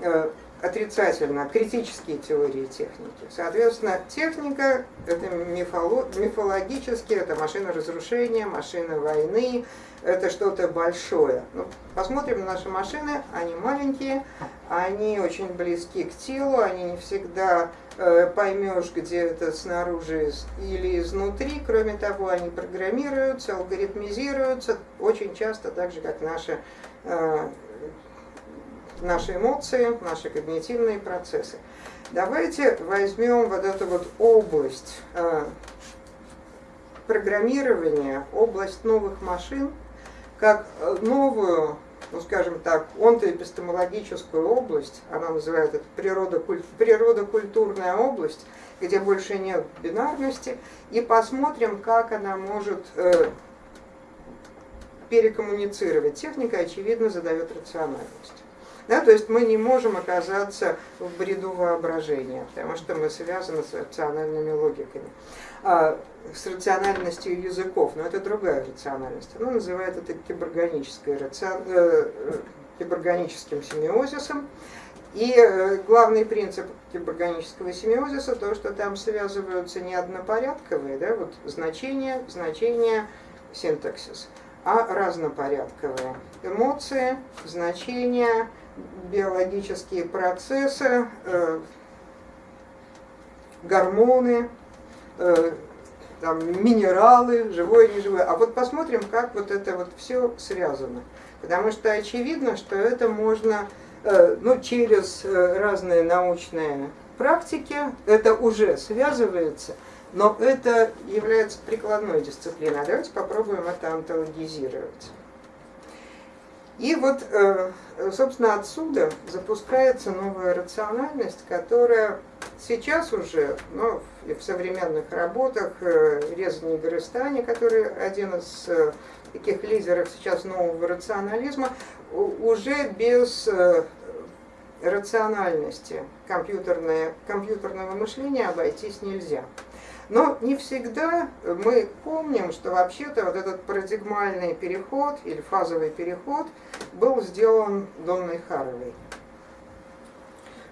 э, отрицательно, критические теории техники. Соответственно, техника это мифоло, мифологически, это машина разрушения, машина войны, это что-то большое. Ну, посмотрим на наши машины, они маленькие, они очень близки к телу, они не всегда э, поймешь, где это снаружи или изнутри. Кроме того, они программируются, алгоритмизируются, очень часто так же, как наши э, наши эмоции, наши когнитивные процессы. Давайте возьмем вот эту вот область э, программирования, область новых машин, как э, новую, ну скажем так, онтоэпистемологическую область, она называет это природокультурная область, где больше нет бинарности, и посмотрим, как она может э, перекоммуницировать. Техника, очевидно, задает рациональность. Да, то есть мы не можем оказаться в бреду воображения, потому что мы связаны с рациональными логиками, а, с рациональностью языков, но это другая рациональность. Она называет это киборганической, рацион... э, киборганическим семиозисом. И э, главный принцип киборганического семиозиса то, что там связываются не однопорядковые да, вот значения, значения, синтаксис, а разнопорядковые эмоции, значения, биологические процессы, э, гормоны, э, там, минералы, живое неживое. А вот посмотрим, как вот это вот все связано. Потому что очевидно, что это можно э, ну, через разные научные практики, это уже связывается, но это является прикладной дисциплиной. А давайте попробуем это антологизировать. И вот, э, собственно, отсюда запускается новая рациональность, которая сейчас уже, ну, в современных работах, э, Резани Горыстани, который один из э, таких лидеров сейчас нового рационализма, уже без рациональности компьютерного мышления обойтись нельзя. Но не всегда мы помним, что вообще-то вот этот парадигмальный переход или фазовый переход был сделан Донной Харовой.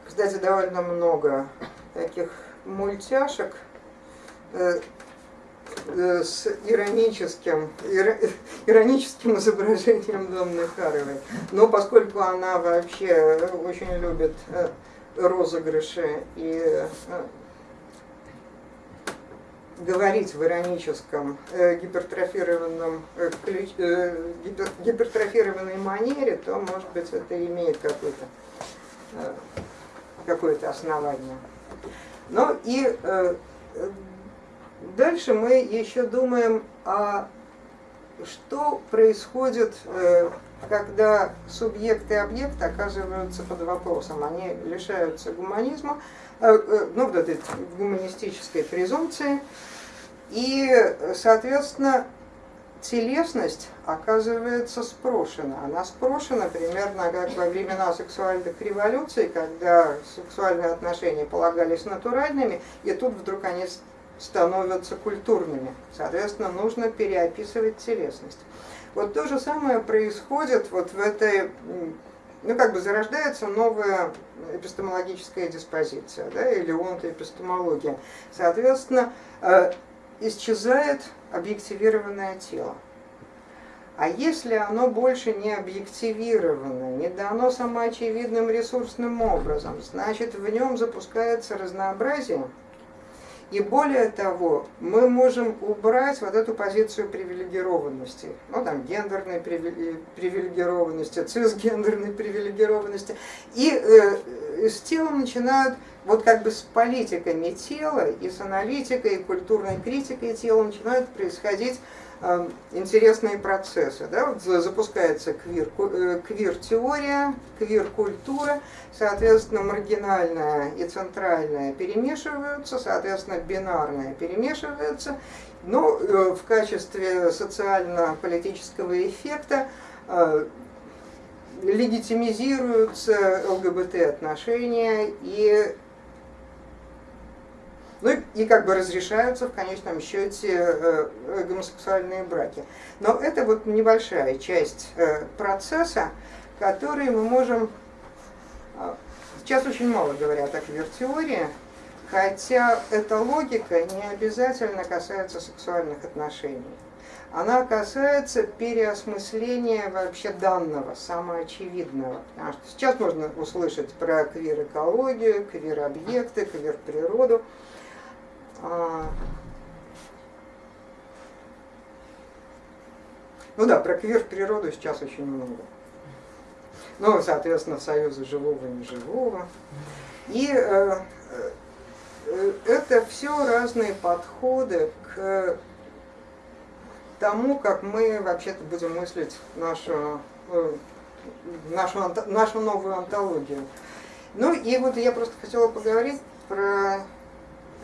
Кстати, довольно много таких мультяшек э, э, с ироническим, ироническим изображением Донны Харовой. Но поскольку она вообще очень любит э, розыгрыши и говорить в ироническом, э, гипертрофированном, э, ключ, э, гипер, гипертрофированной манере, то, может быть, это имеет какое-то э, какое основание. Ну и э, дальше мы еще думаем, а что происходит, э, когда субъект и объект оказываются под вопросом, они лишаются гуманизма, э, э, ну, вот этой гуманистической презумпции, и, соответственно, телесность оказывается спрошена. Она спрошена примерно как во времена сексуальных революций, когда сексуальные отношения полагались натуральными, и тут вдруг они становятся культурными. Соответственно, нужно переописывать телесность. Вот то же самое происходит вот в этой, ну как бы зарождается новая эпистемологическая диспозиция, да, или онтоэпистемология. Соответственно, э, исчезает объективированное тело. А если оно больше не объективировано, не дано самоочевидным ресурсным образом, значит в нем запускается разнообразие. И более того, мы можем убрать вот эту позицию привилегированности, ну там гендерной привилегированности, цисгендерной привилегированности, и э, с телом начинают вот как бы с политиками тела и с аналитикой, и культурной критикой тела начинают происходить э, интересные процессы. Да? Вот запускается квир, э, квир-теория, квир-культура, соответственно, маргинальная и центральная перемешиваются, соответственно, бинарная перемешивается, но э, в качестве социально-политического эффекта легитимизируются ЛГБТ-отношения и ну и как бы разрешаются в конечном счете э, э, гомосексуальные браки. Но это вот небольшая часть э, процесса, который мы можем... Сейчас очень мало говорят о квир-теории, хотя эта логика не обязательно касается сексуальных отношений. Она касается переосмысления вообще данного, самоочевидного. Потому что сейчас можно услышать про квир-экологию, квир-объекты, квир-природу. А, ну да, про квир-природу сейчас очень много. Ну, соответственно, союзы живого и неживого. И э, э, это все разные подходы к тому, как мы вообще-то будем мыслить нашу, э, нашу, нашу новую антологию. Ну и вот я просто хотела поговорить про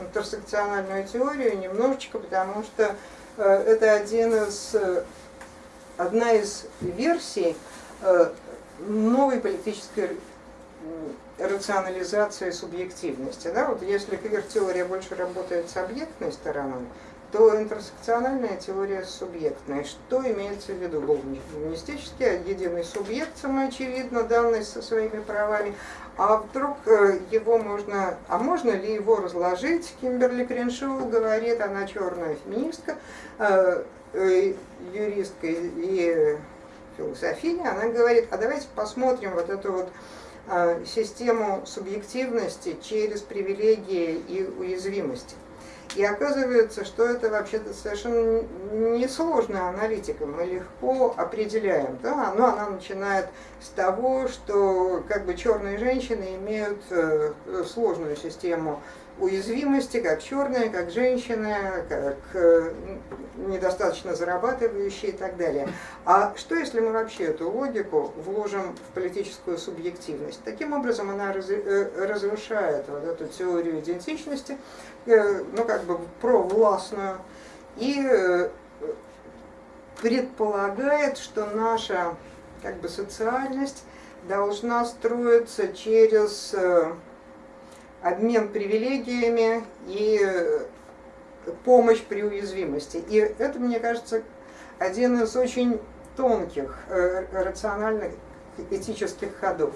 интерсекциональную теорию немножечко, потому что э, это один из, э, одна из версий э, новой политической рационализации субъективности. Да? Вот если квир-теория больше работает с объектной стороной, то интерсекциональная теория субъектная. Что имеется в виду? Гуманистический единый субъект, самоочевидно, данный со своими правами, а вдруг э, его можно, а можно ли его разложить? Кимберли Креншоу говорит, она черная феминистка, э, э, юристка и философиня, она говорит, а давайте посмотрим вот эту вот систему субъективности через привилегии и уязвимости. И оказывается, что это вообще-то совершенно несложная аналитика, мы легко определяем. Да? Но она начинает с того, что как бы черные женщины имеют э, сложную систему уязвимости, как черные, как женщины, как э, недостаточно зарабатывающие и так далее. А что если мы вообще эту логику вложим в политическую субъективность? Таким образом она э, разрушает вот эту теорию идентичности, э, ну как бы провластную, и предполагает, что наша как бы социальность должна строиться через обмен привилегиями и э, помощь при уязвимости. И это, мне кажется, один из очень тонких, э, рациональных этических ходов.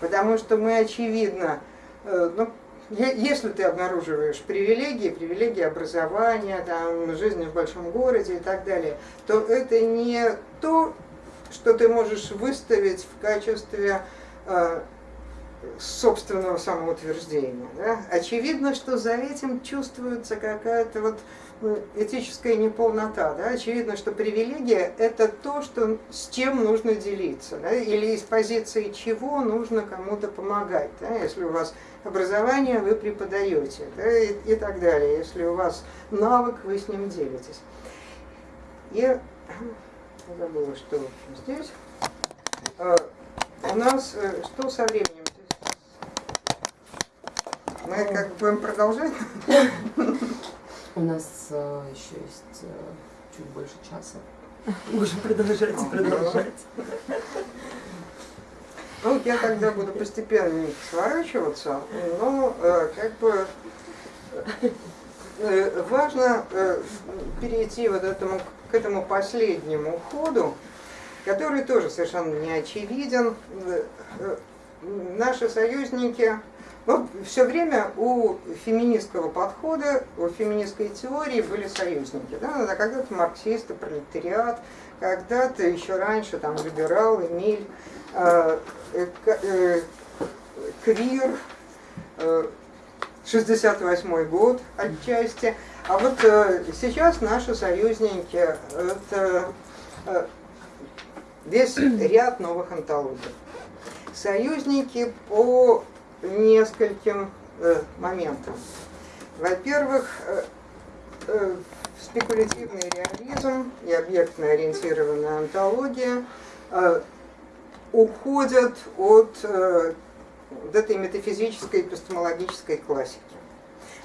Потому что мы, очевидно, э, ну, если ты обнаруживаешь привилегии, привилегии образования, там, жизни в большом городе и так далее, то это не то, что ты можешь выставить в качестве собственного самоутверждения. Да? Очевидно, что за этим чувствуется какая-то вот ну, этическая неполнота. Да? Очевидно, что привилегия – это то, что, с чем нужно делиться, да? или из позиции чего нужно кому-то помогать. Да? Если у вас образование, вы преподаете да? и, и так далее. Если у вас навык, вы с ним делитесь. Я забыла, что здесь. А, у нас э, что со временем? Мы как будем продолжать? У нас э, еще есть э, чуть больше часа. Можем продолжать и продолжать. Ну, я тогда буду постепенно сворачиваться, но э, как бы э, важно э, перейти вот этому, к этому последнему ходу, который тоже совершенно не очевиден. Э, э, наши союзники вот все время у феминистского подхода, у феминистской теории были союзники. Да? Когда-то марксисты, пролетариат, когда-то еще раньше там либерал, Эмиль, э, э, э, Квир, э, 68 год отчасти. А вот э, сейчас наши союзники это э, весь ряд новых антологий. Союзники по нескольким моментам. Во-первых, спекулятивный реализм и объектно-ориентированная антология уходят от этой метафизической эпистемологической классики.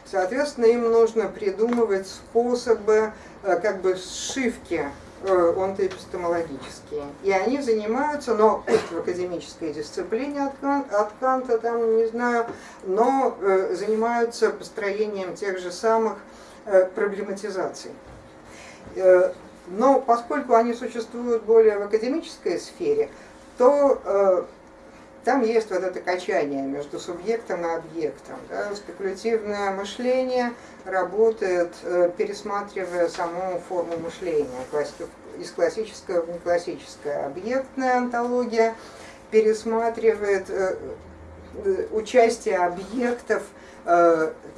Соответственно, им нужно придумывать способы как бы сшивки Э, онтоэпистемологические. И они занимаются, но пусть в академической дисциплине от, Кан, от Канта, там, не знаю, но э, занимаются построением тех же самых э, проблематизаций. Но поскольку они существуют более в академической сфере, то там есть вот это качание между субъектом и объектом. Да? Спекулятивное мышление работает, э, пересматривая саму форму мышления. Из классического в неклассическое. Объектная антология пересматривает э, э, участие объектов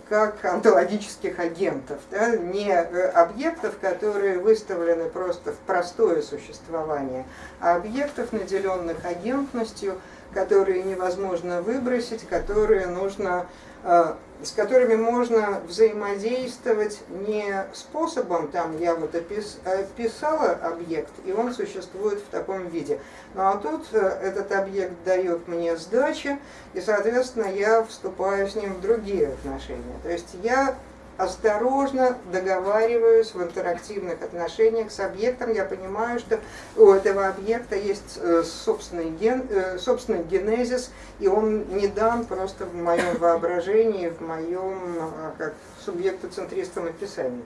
как онтологических агентов, да, не объектов, которые выставлены просто в простое существование, а объектов, наделенных агентностью, которые невозможно выбросить, которые нужно, э, с которыми можно взаимодействовать не способом, там я вот опис, описала объект, и он существует в таком виде. Ну а тут э, этот объект дает мне сдачи, и, соответственно, я вступаю с ним в другие отношения. То есть я осторожно договариваюсь в интерактивных отношениях с объектом, я понимаю, что у этого объекта есть э, собственный, ген, э, собственный генезис, и он не дан просто в моем воображении, в моем а, как субъектоцентристском описании.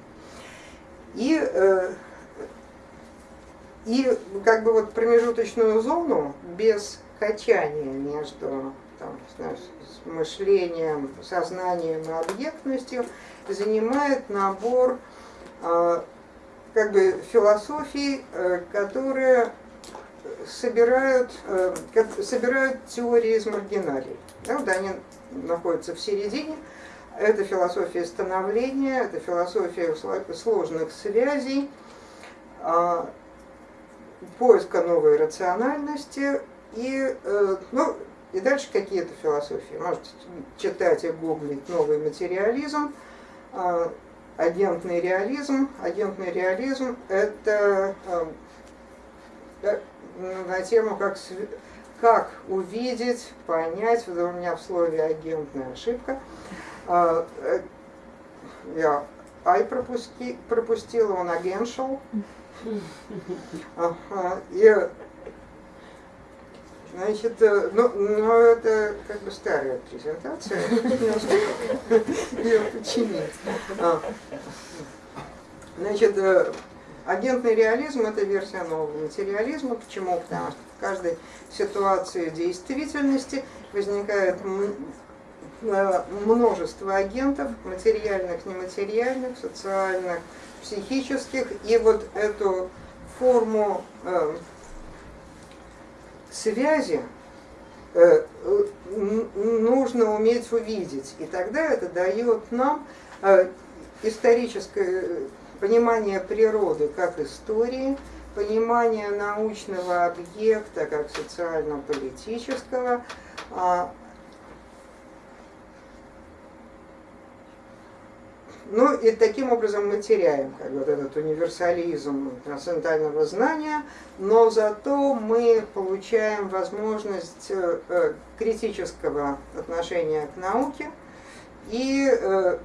И, э, и как бы вот промежуточную зону без качания между там, с мышлением, сознанием и объектностью занимает набор а, как бы философий, э, которые собирают, э, собирают теории из маргиналей. Да, вот они находятся в середине. Это философия становления, это философия сложных связей, а, поиска новой рациональности и, э, ну, и дальше какие-то философии. Можете читать и гуглить новый материализм, агентный реализм. Агентный реализм – это а, на тему, как, как увидеть, понять, вот у меня в слове агентная ошибка. А, э, я ай пропуски, пропустила, он агеншал. И Значит, э, ну, ну это как бы старая презентация, ее починить. А. Значит, э, агентный реализм – это версия нового материализма. Почему? Потому что в каждой ситуации действительности возникает э, множество агентов, материальных, нематериальных, социальных, психических. И вот эту форму связи э, нужно уметь увидеть. И тогда это дает нам э, историческое понимание природы как истории, понимание научного объекта как социально-политического, Ну и таким образом мы теряем как, вот этот универсализм трансцендентального знания, но зато мы получаем возможность э, э, критического отношения к науке и э,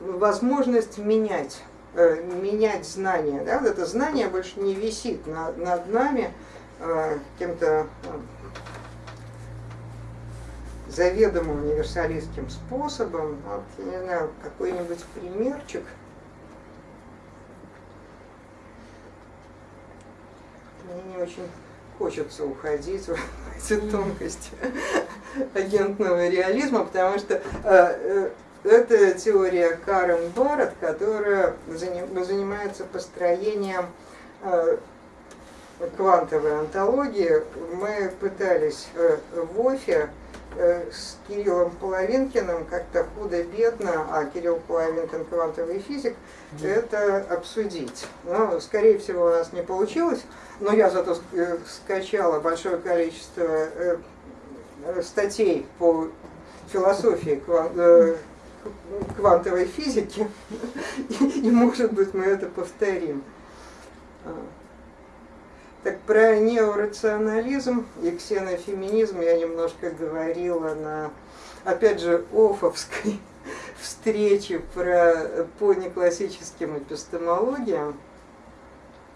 возможность менять, менять знания. Да? Вот это знание больше не висит над, нами каким-то заведомо универсалистским способом. Вот, я не знаю, какой-нибудь примерчик. Мне не очень хочется уходить в эти тонкости агентного реализма, потому что э, э, это теория Карен Барретт, которая занимается построением э, квантовой антологии. Мы пытались в ОФИ с Кириллом Половинкиным как-то худо-бедно, а Кирилл Половинкин квантовый физик, это обсудить. Но, скорее всего, у нас не получилось, но я зато э, скачала большое количество э, статей по философии э, квантовой физики, и, может быть мы это повторим. Так про неорационализм и ксенофеминизм я немножко говорила на, опять же, Офовской встрече про, по неклассическим эпистемологиям.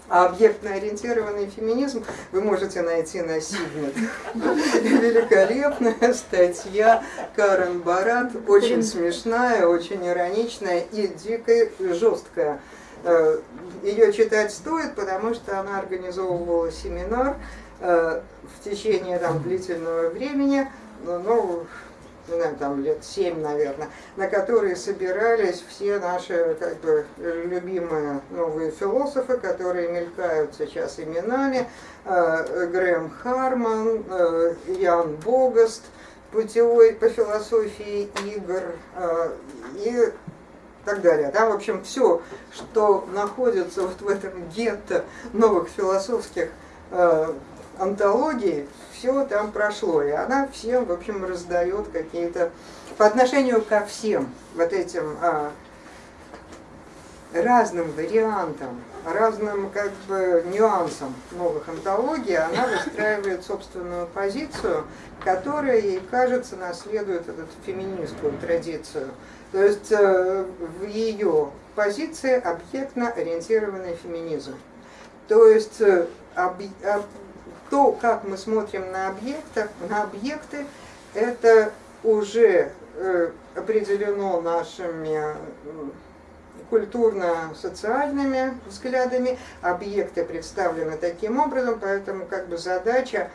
А объектно-ориентированный феминизм вы можете найти на Сигнет. Великолепная статья Карен Барат, очень смешная, очень ироничная и дико жесткая. Э, Ее читать стоит, потому что она организовывала семинар э, в течение там, длительного времени, ну, не знаю, там лет семь, наверное, на которые собирались все наши как бы, любимые новые философы, которые мелькают сейчас именами, э, Грэм Харман, Ян Богаст, путевой по философии игр э, и так далее. Там, в общем, все, что находится вот в этом гетто новых философских антологий, все там прошло, и она всем, в общем, раздает какие-то, по отношению ко всем вот этим а, разным вариантам, разным как бы нюансам новых антологий, она выстраивает собственную позицию, которая, ей кажется, наследует эту феминистскую традицию. То есть э, в ее позиции объектно-ориентированный феминизм. То есть э, об, об, то, как мы смотрим на, объекты, на объекты, это уже э, определено нашими культурно-социальными взглядами, объекты представлены таким образом, поэтому как бы задача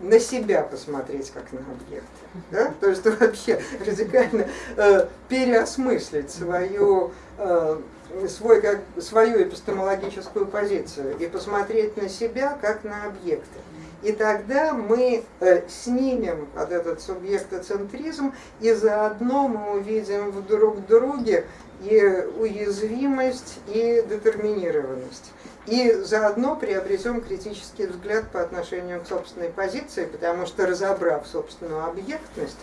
на себя посмотреть как на объекты. Да? То есть вообще радикально э, переосмыслить свою э, свой, как, свою эпистемологическую позицию и посмотреть на себя как на объекты. И тогда мы э, снимем вот этот субъектоцентризм, и заодно мы увидим в друг друге и уязвимость, и детерминированность. И заодно приобретем критический взгляд по отношению к собственной позиции, потому что разобрав собственную объектность,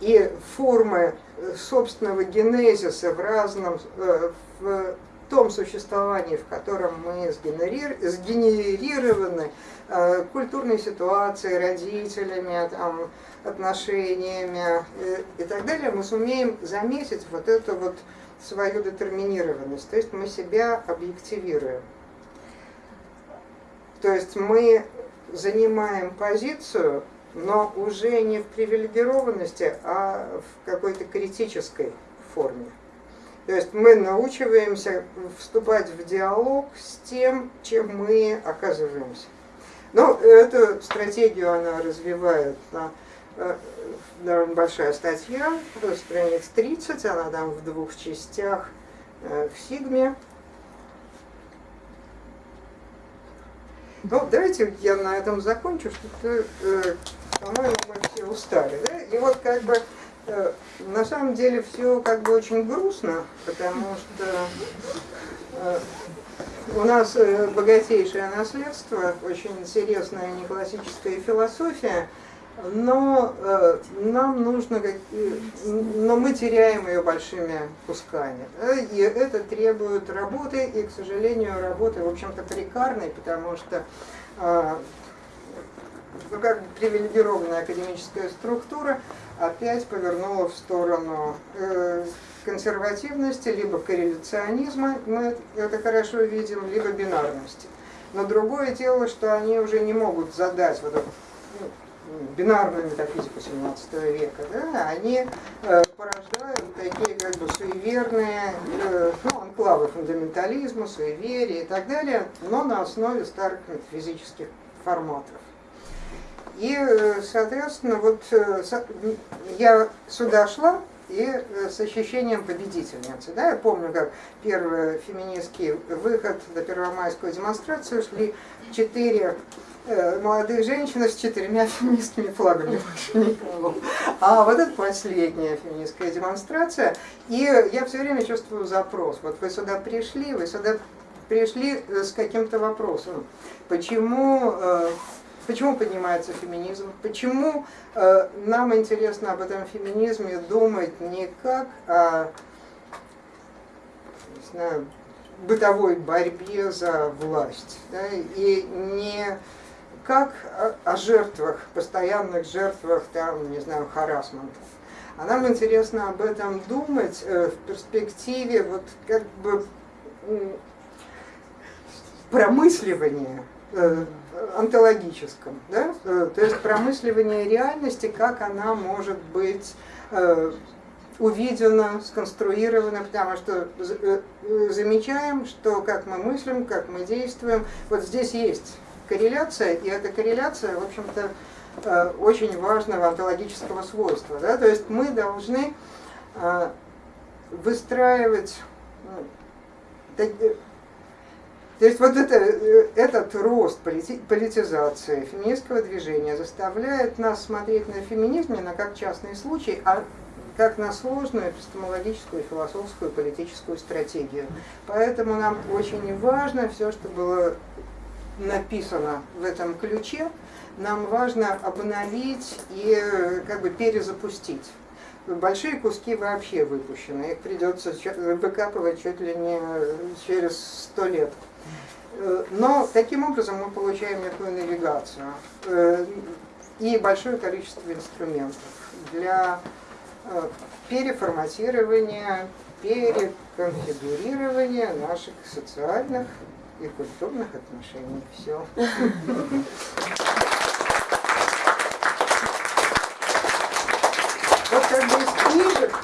и формы э, собственного генезиса в разном, э, в том существовании, в котором мы сгенерированы э, культурной ситуацией, родителями, там, отношениями и так далее, мы сумеем заметить вот эту вот свою детерминированность, то есть мы себя объективируем. То есть мы занимаем позицию, но уже не в привилегированности, а в какой-то критической форме. То есть мы научиваемся вступать в диалог с тем, чем мы оказываемся. Ну, эту стратегию она развивает на э, довольно большая статья, страниц 30, она там в двух частях э, в Сигме. Ну, давайте я на этом закончу, что-то, э, по-моему, мы все устали. Да? И вот как бы э, на самом деле все как бы очень грустно, потому что э, у нас э, богатейшее наследство, очень интересная неклассическая философия, но э, нам нужно, как, но мы теряем ее большими кусками. Да? И это требует работы, и, к сожалению, работы, в общем-то, прикарной, потому что э, ну, как бы привилегированная академическая структура опять повернула в сторону э, консервативности, либо корреляционизма, мы это хорошо видим, либо бинарности. Но другое дело, что они уже не могут задать вот ну, бинарную метафизику 17 века, да, они э, порождают такие как бы суеверные э, ну, анклавы фундаментализма, суеверия и так далее, но на основе старых метафизических форматов. И, э, соответственно, вот я сюда шла, и с ощущением победительницы. Да? Я помню, как первый феминистский выход до первомайскую демонстрацию шли четыре молодые женщины с четырьмя феминистскими флагами А вот это последняя феминистская демонстрация. И я все время чувствую запрос. Вот вы сюда пришли, вы сюда пришли э, с каким-то вопросом. Почему э, почему поднимается феминизм, почему э, нам интересно об этом феминизме думать не как о не знаю, бытовой борьбе за власть, да, и не как о, жертвах, постоянных жертвах, там, не знаю, харасмента. А нам интересно об этом думать э, в перспективе вот как бы промысливания э, онтологическом, да? Э, то есть промысливание реальности, как она может быть увидена, сконструирована, потому что замечаем, что как мы мыслим, как мы действуем, вот здесь есть корреляция, и эта корреляция, в общем-то, очень важного онтологического свойства. Да? То есть мы должны выстраивать ну, то есть вот это, э, этот рост политизации феминистского движения заставляет нас смотреть на феминизм не на как частный случай, а как на сложную эпистемологическую, философскую, политическую стратегию. Поэтому нам очень важно все, что было написано в этом ключе, нам важно обновить и э, как бы перезапустить. Большие куски вообще выпущены, их придется выкапывать чуть ли не через сто лет. Э, но таким образом мы получаем некую навигацию э, и большое количество инструментов для э, переформатирования, переконфигурирования наших социальных и культурных отношений. Все. Вот как бы из книжек,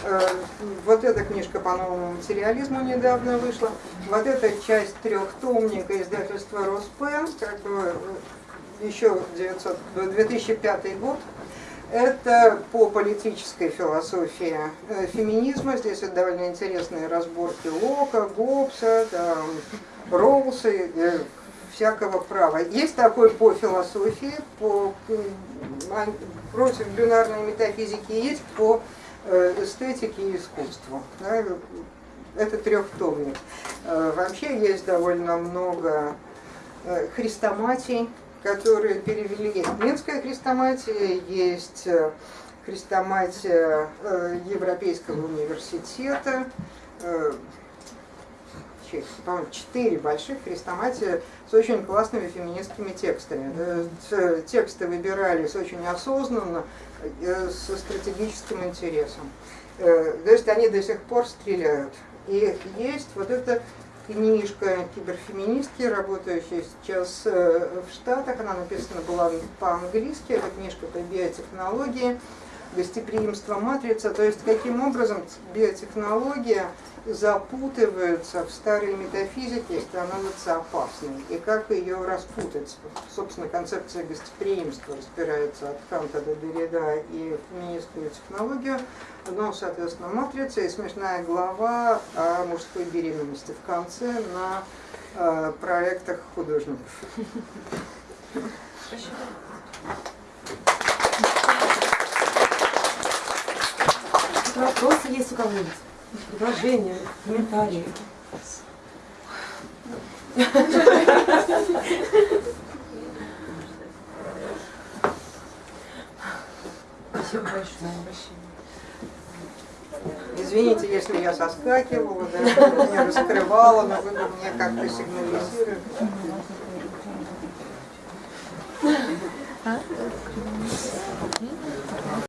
вот эта книжка по новому материализму недавно вышла, вот эта часть трехтомника издательства Роспен, как бы еще 900, 2005 год, это по политической философии э, феминизма. Здесь это довольно интересные разборки Лока, Гоббса, там, Роуса, э, всякого права. Есть такой по философии, по против бинарной метафизики, есть по э, эстетике и искусству. Это трехтомник. Э, вообще есть довольно много э, хрестоматий, которые перевели. Есть Минская хрестоматия, есть хрестоматия Европейского университета, по-моему, четыре больших хрестоматия с очень классными феминистскими текстами. Тексты выбирались очень осознанно, э, со стратегическим интересом. Э, то есть они до сих пор стреляют. И есть вот эта книжка киберфеминистки, работающая сейчас э, в Штатах, она написана была по-английски, это книжка по биотехнологии, гостеприимство матрица, то есть каким образом биотехнология запутываются в старой метафизике и становится опасной. И как ее распутать? Собственно, концепция гостеприимства распирается от Канта до Derrida и феминистскую технологию. Но, соответственно, матрица и смешная глава о мужской беременности в конце на э, проектах художников. Спасибо. Вопросы есть у кого-нибудь? Предложения, комментарии. Спасибо большое. Извините, если я соскакивала, да, меня раскрывала, но вы мне как-то сигнализируете.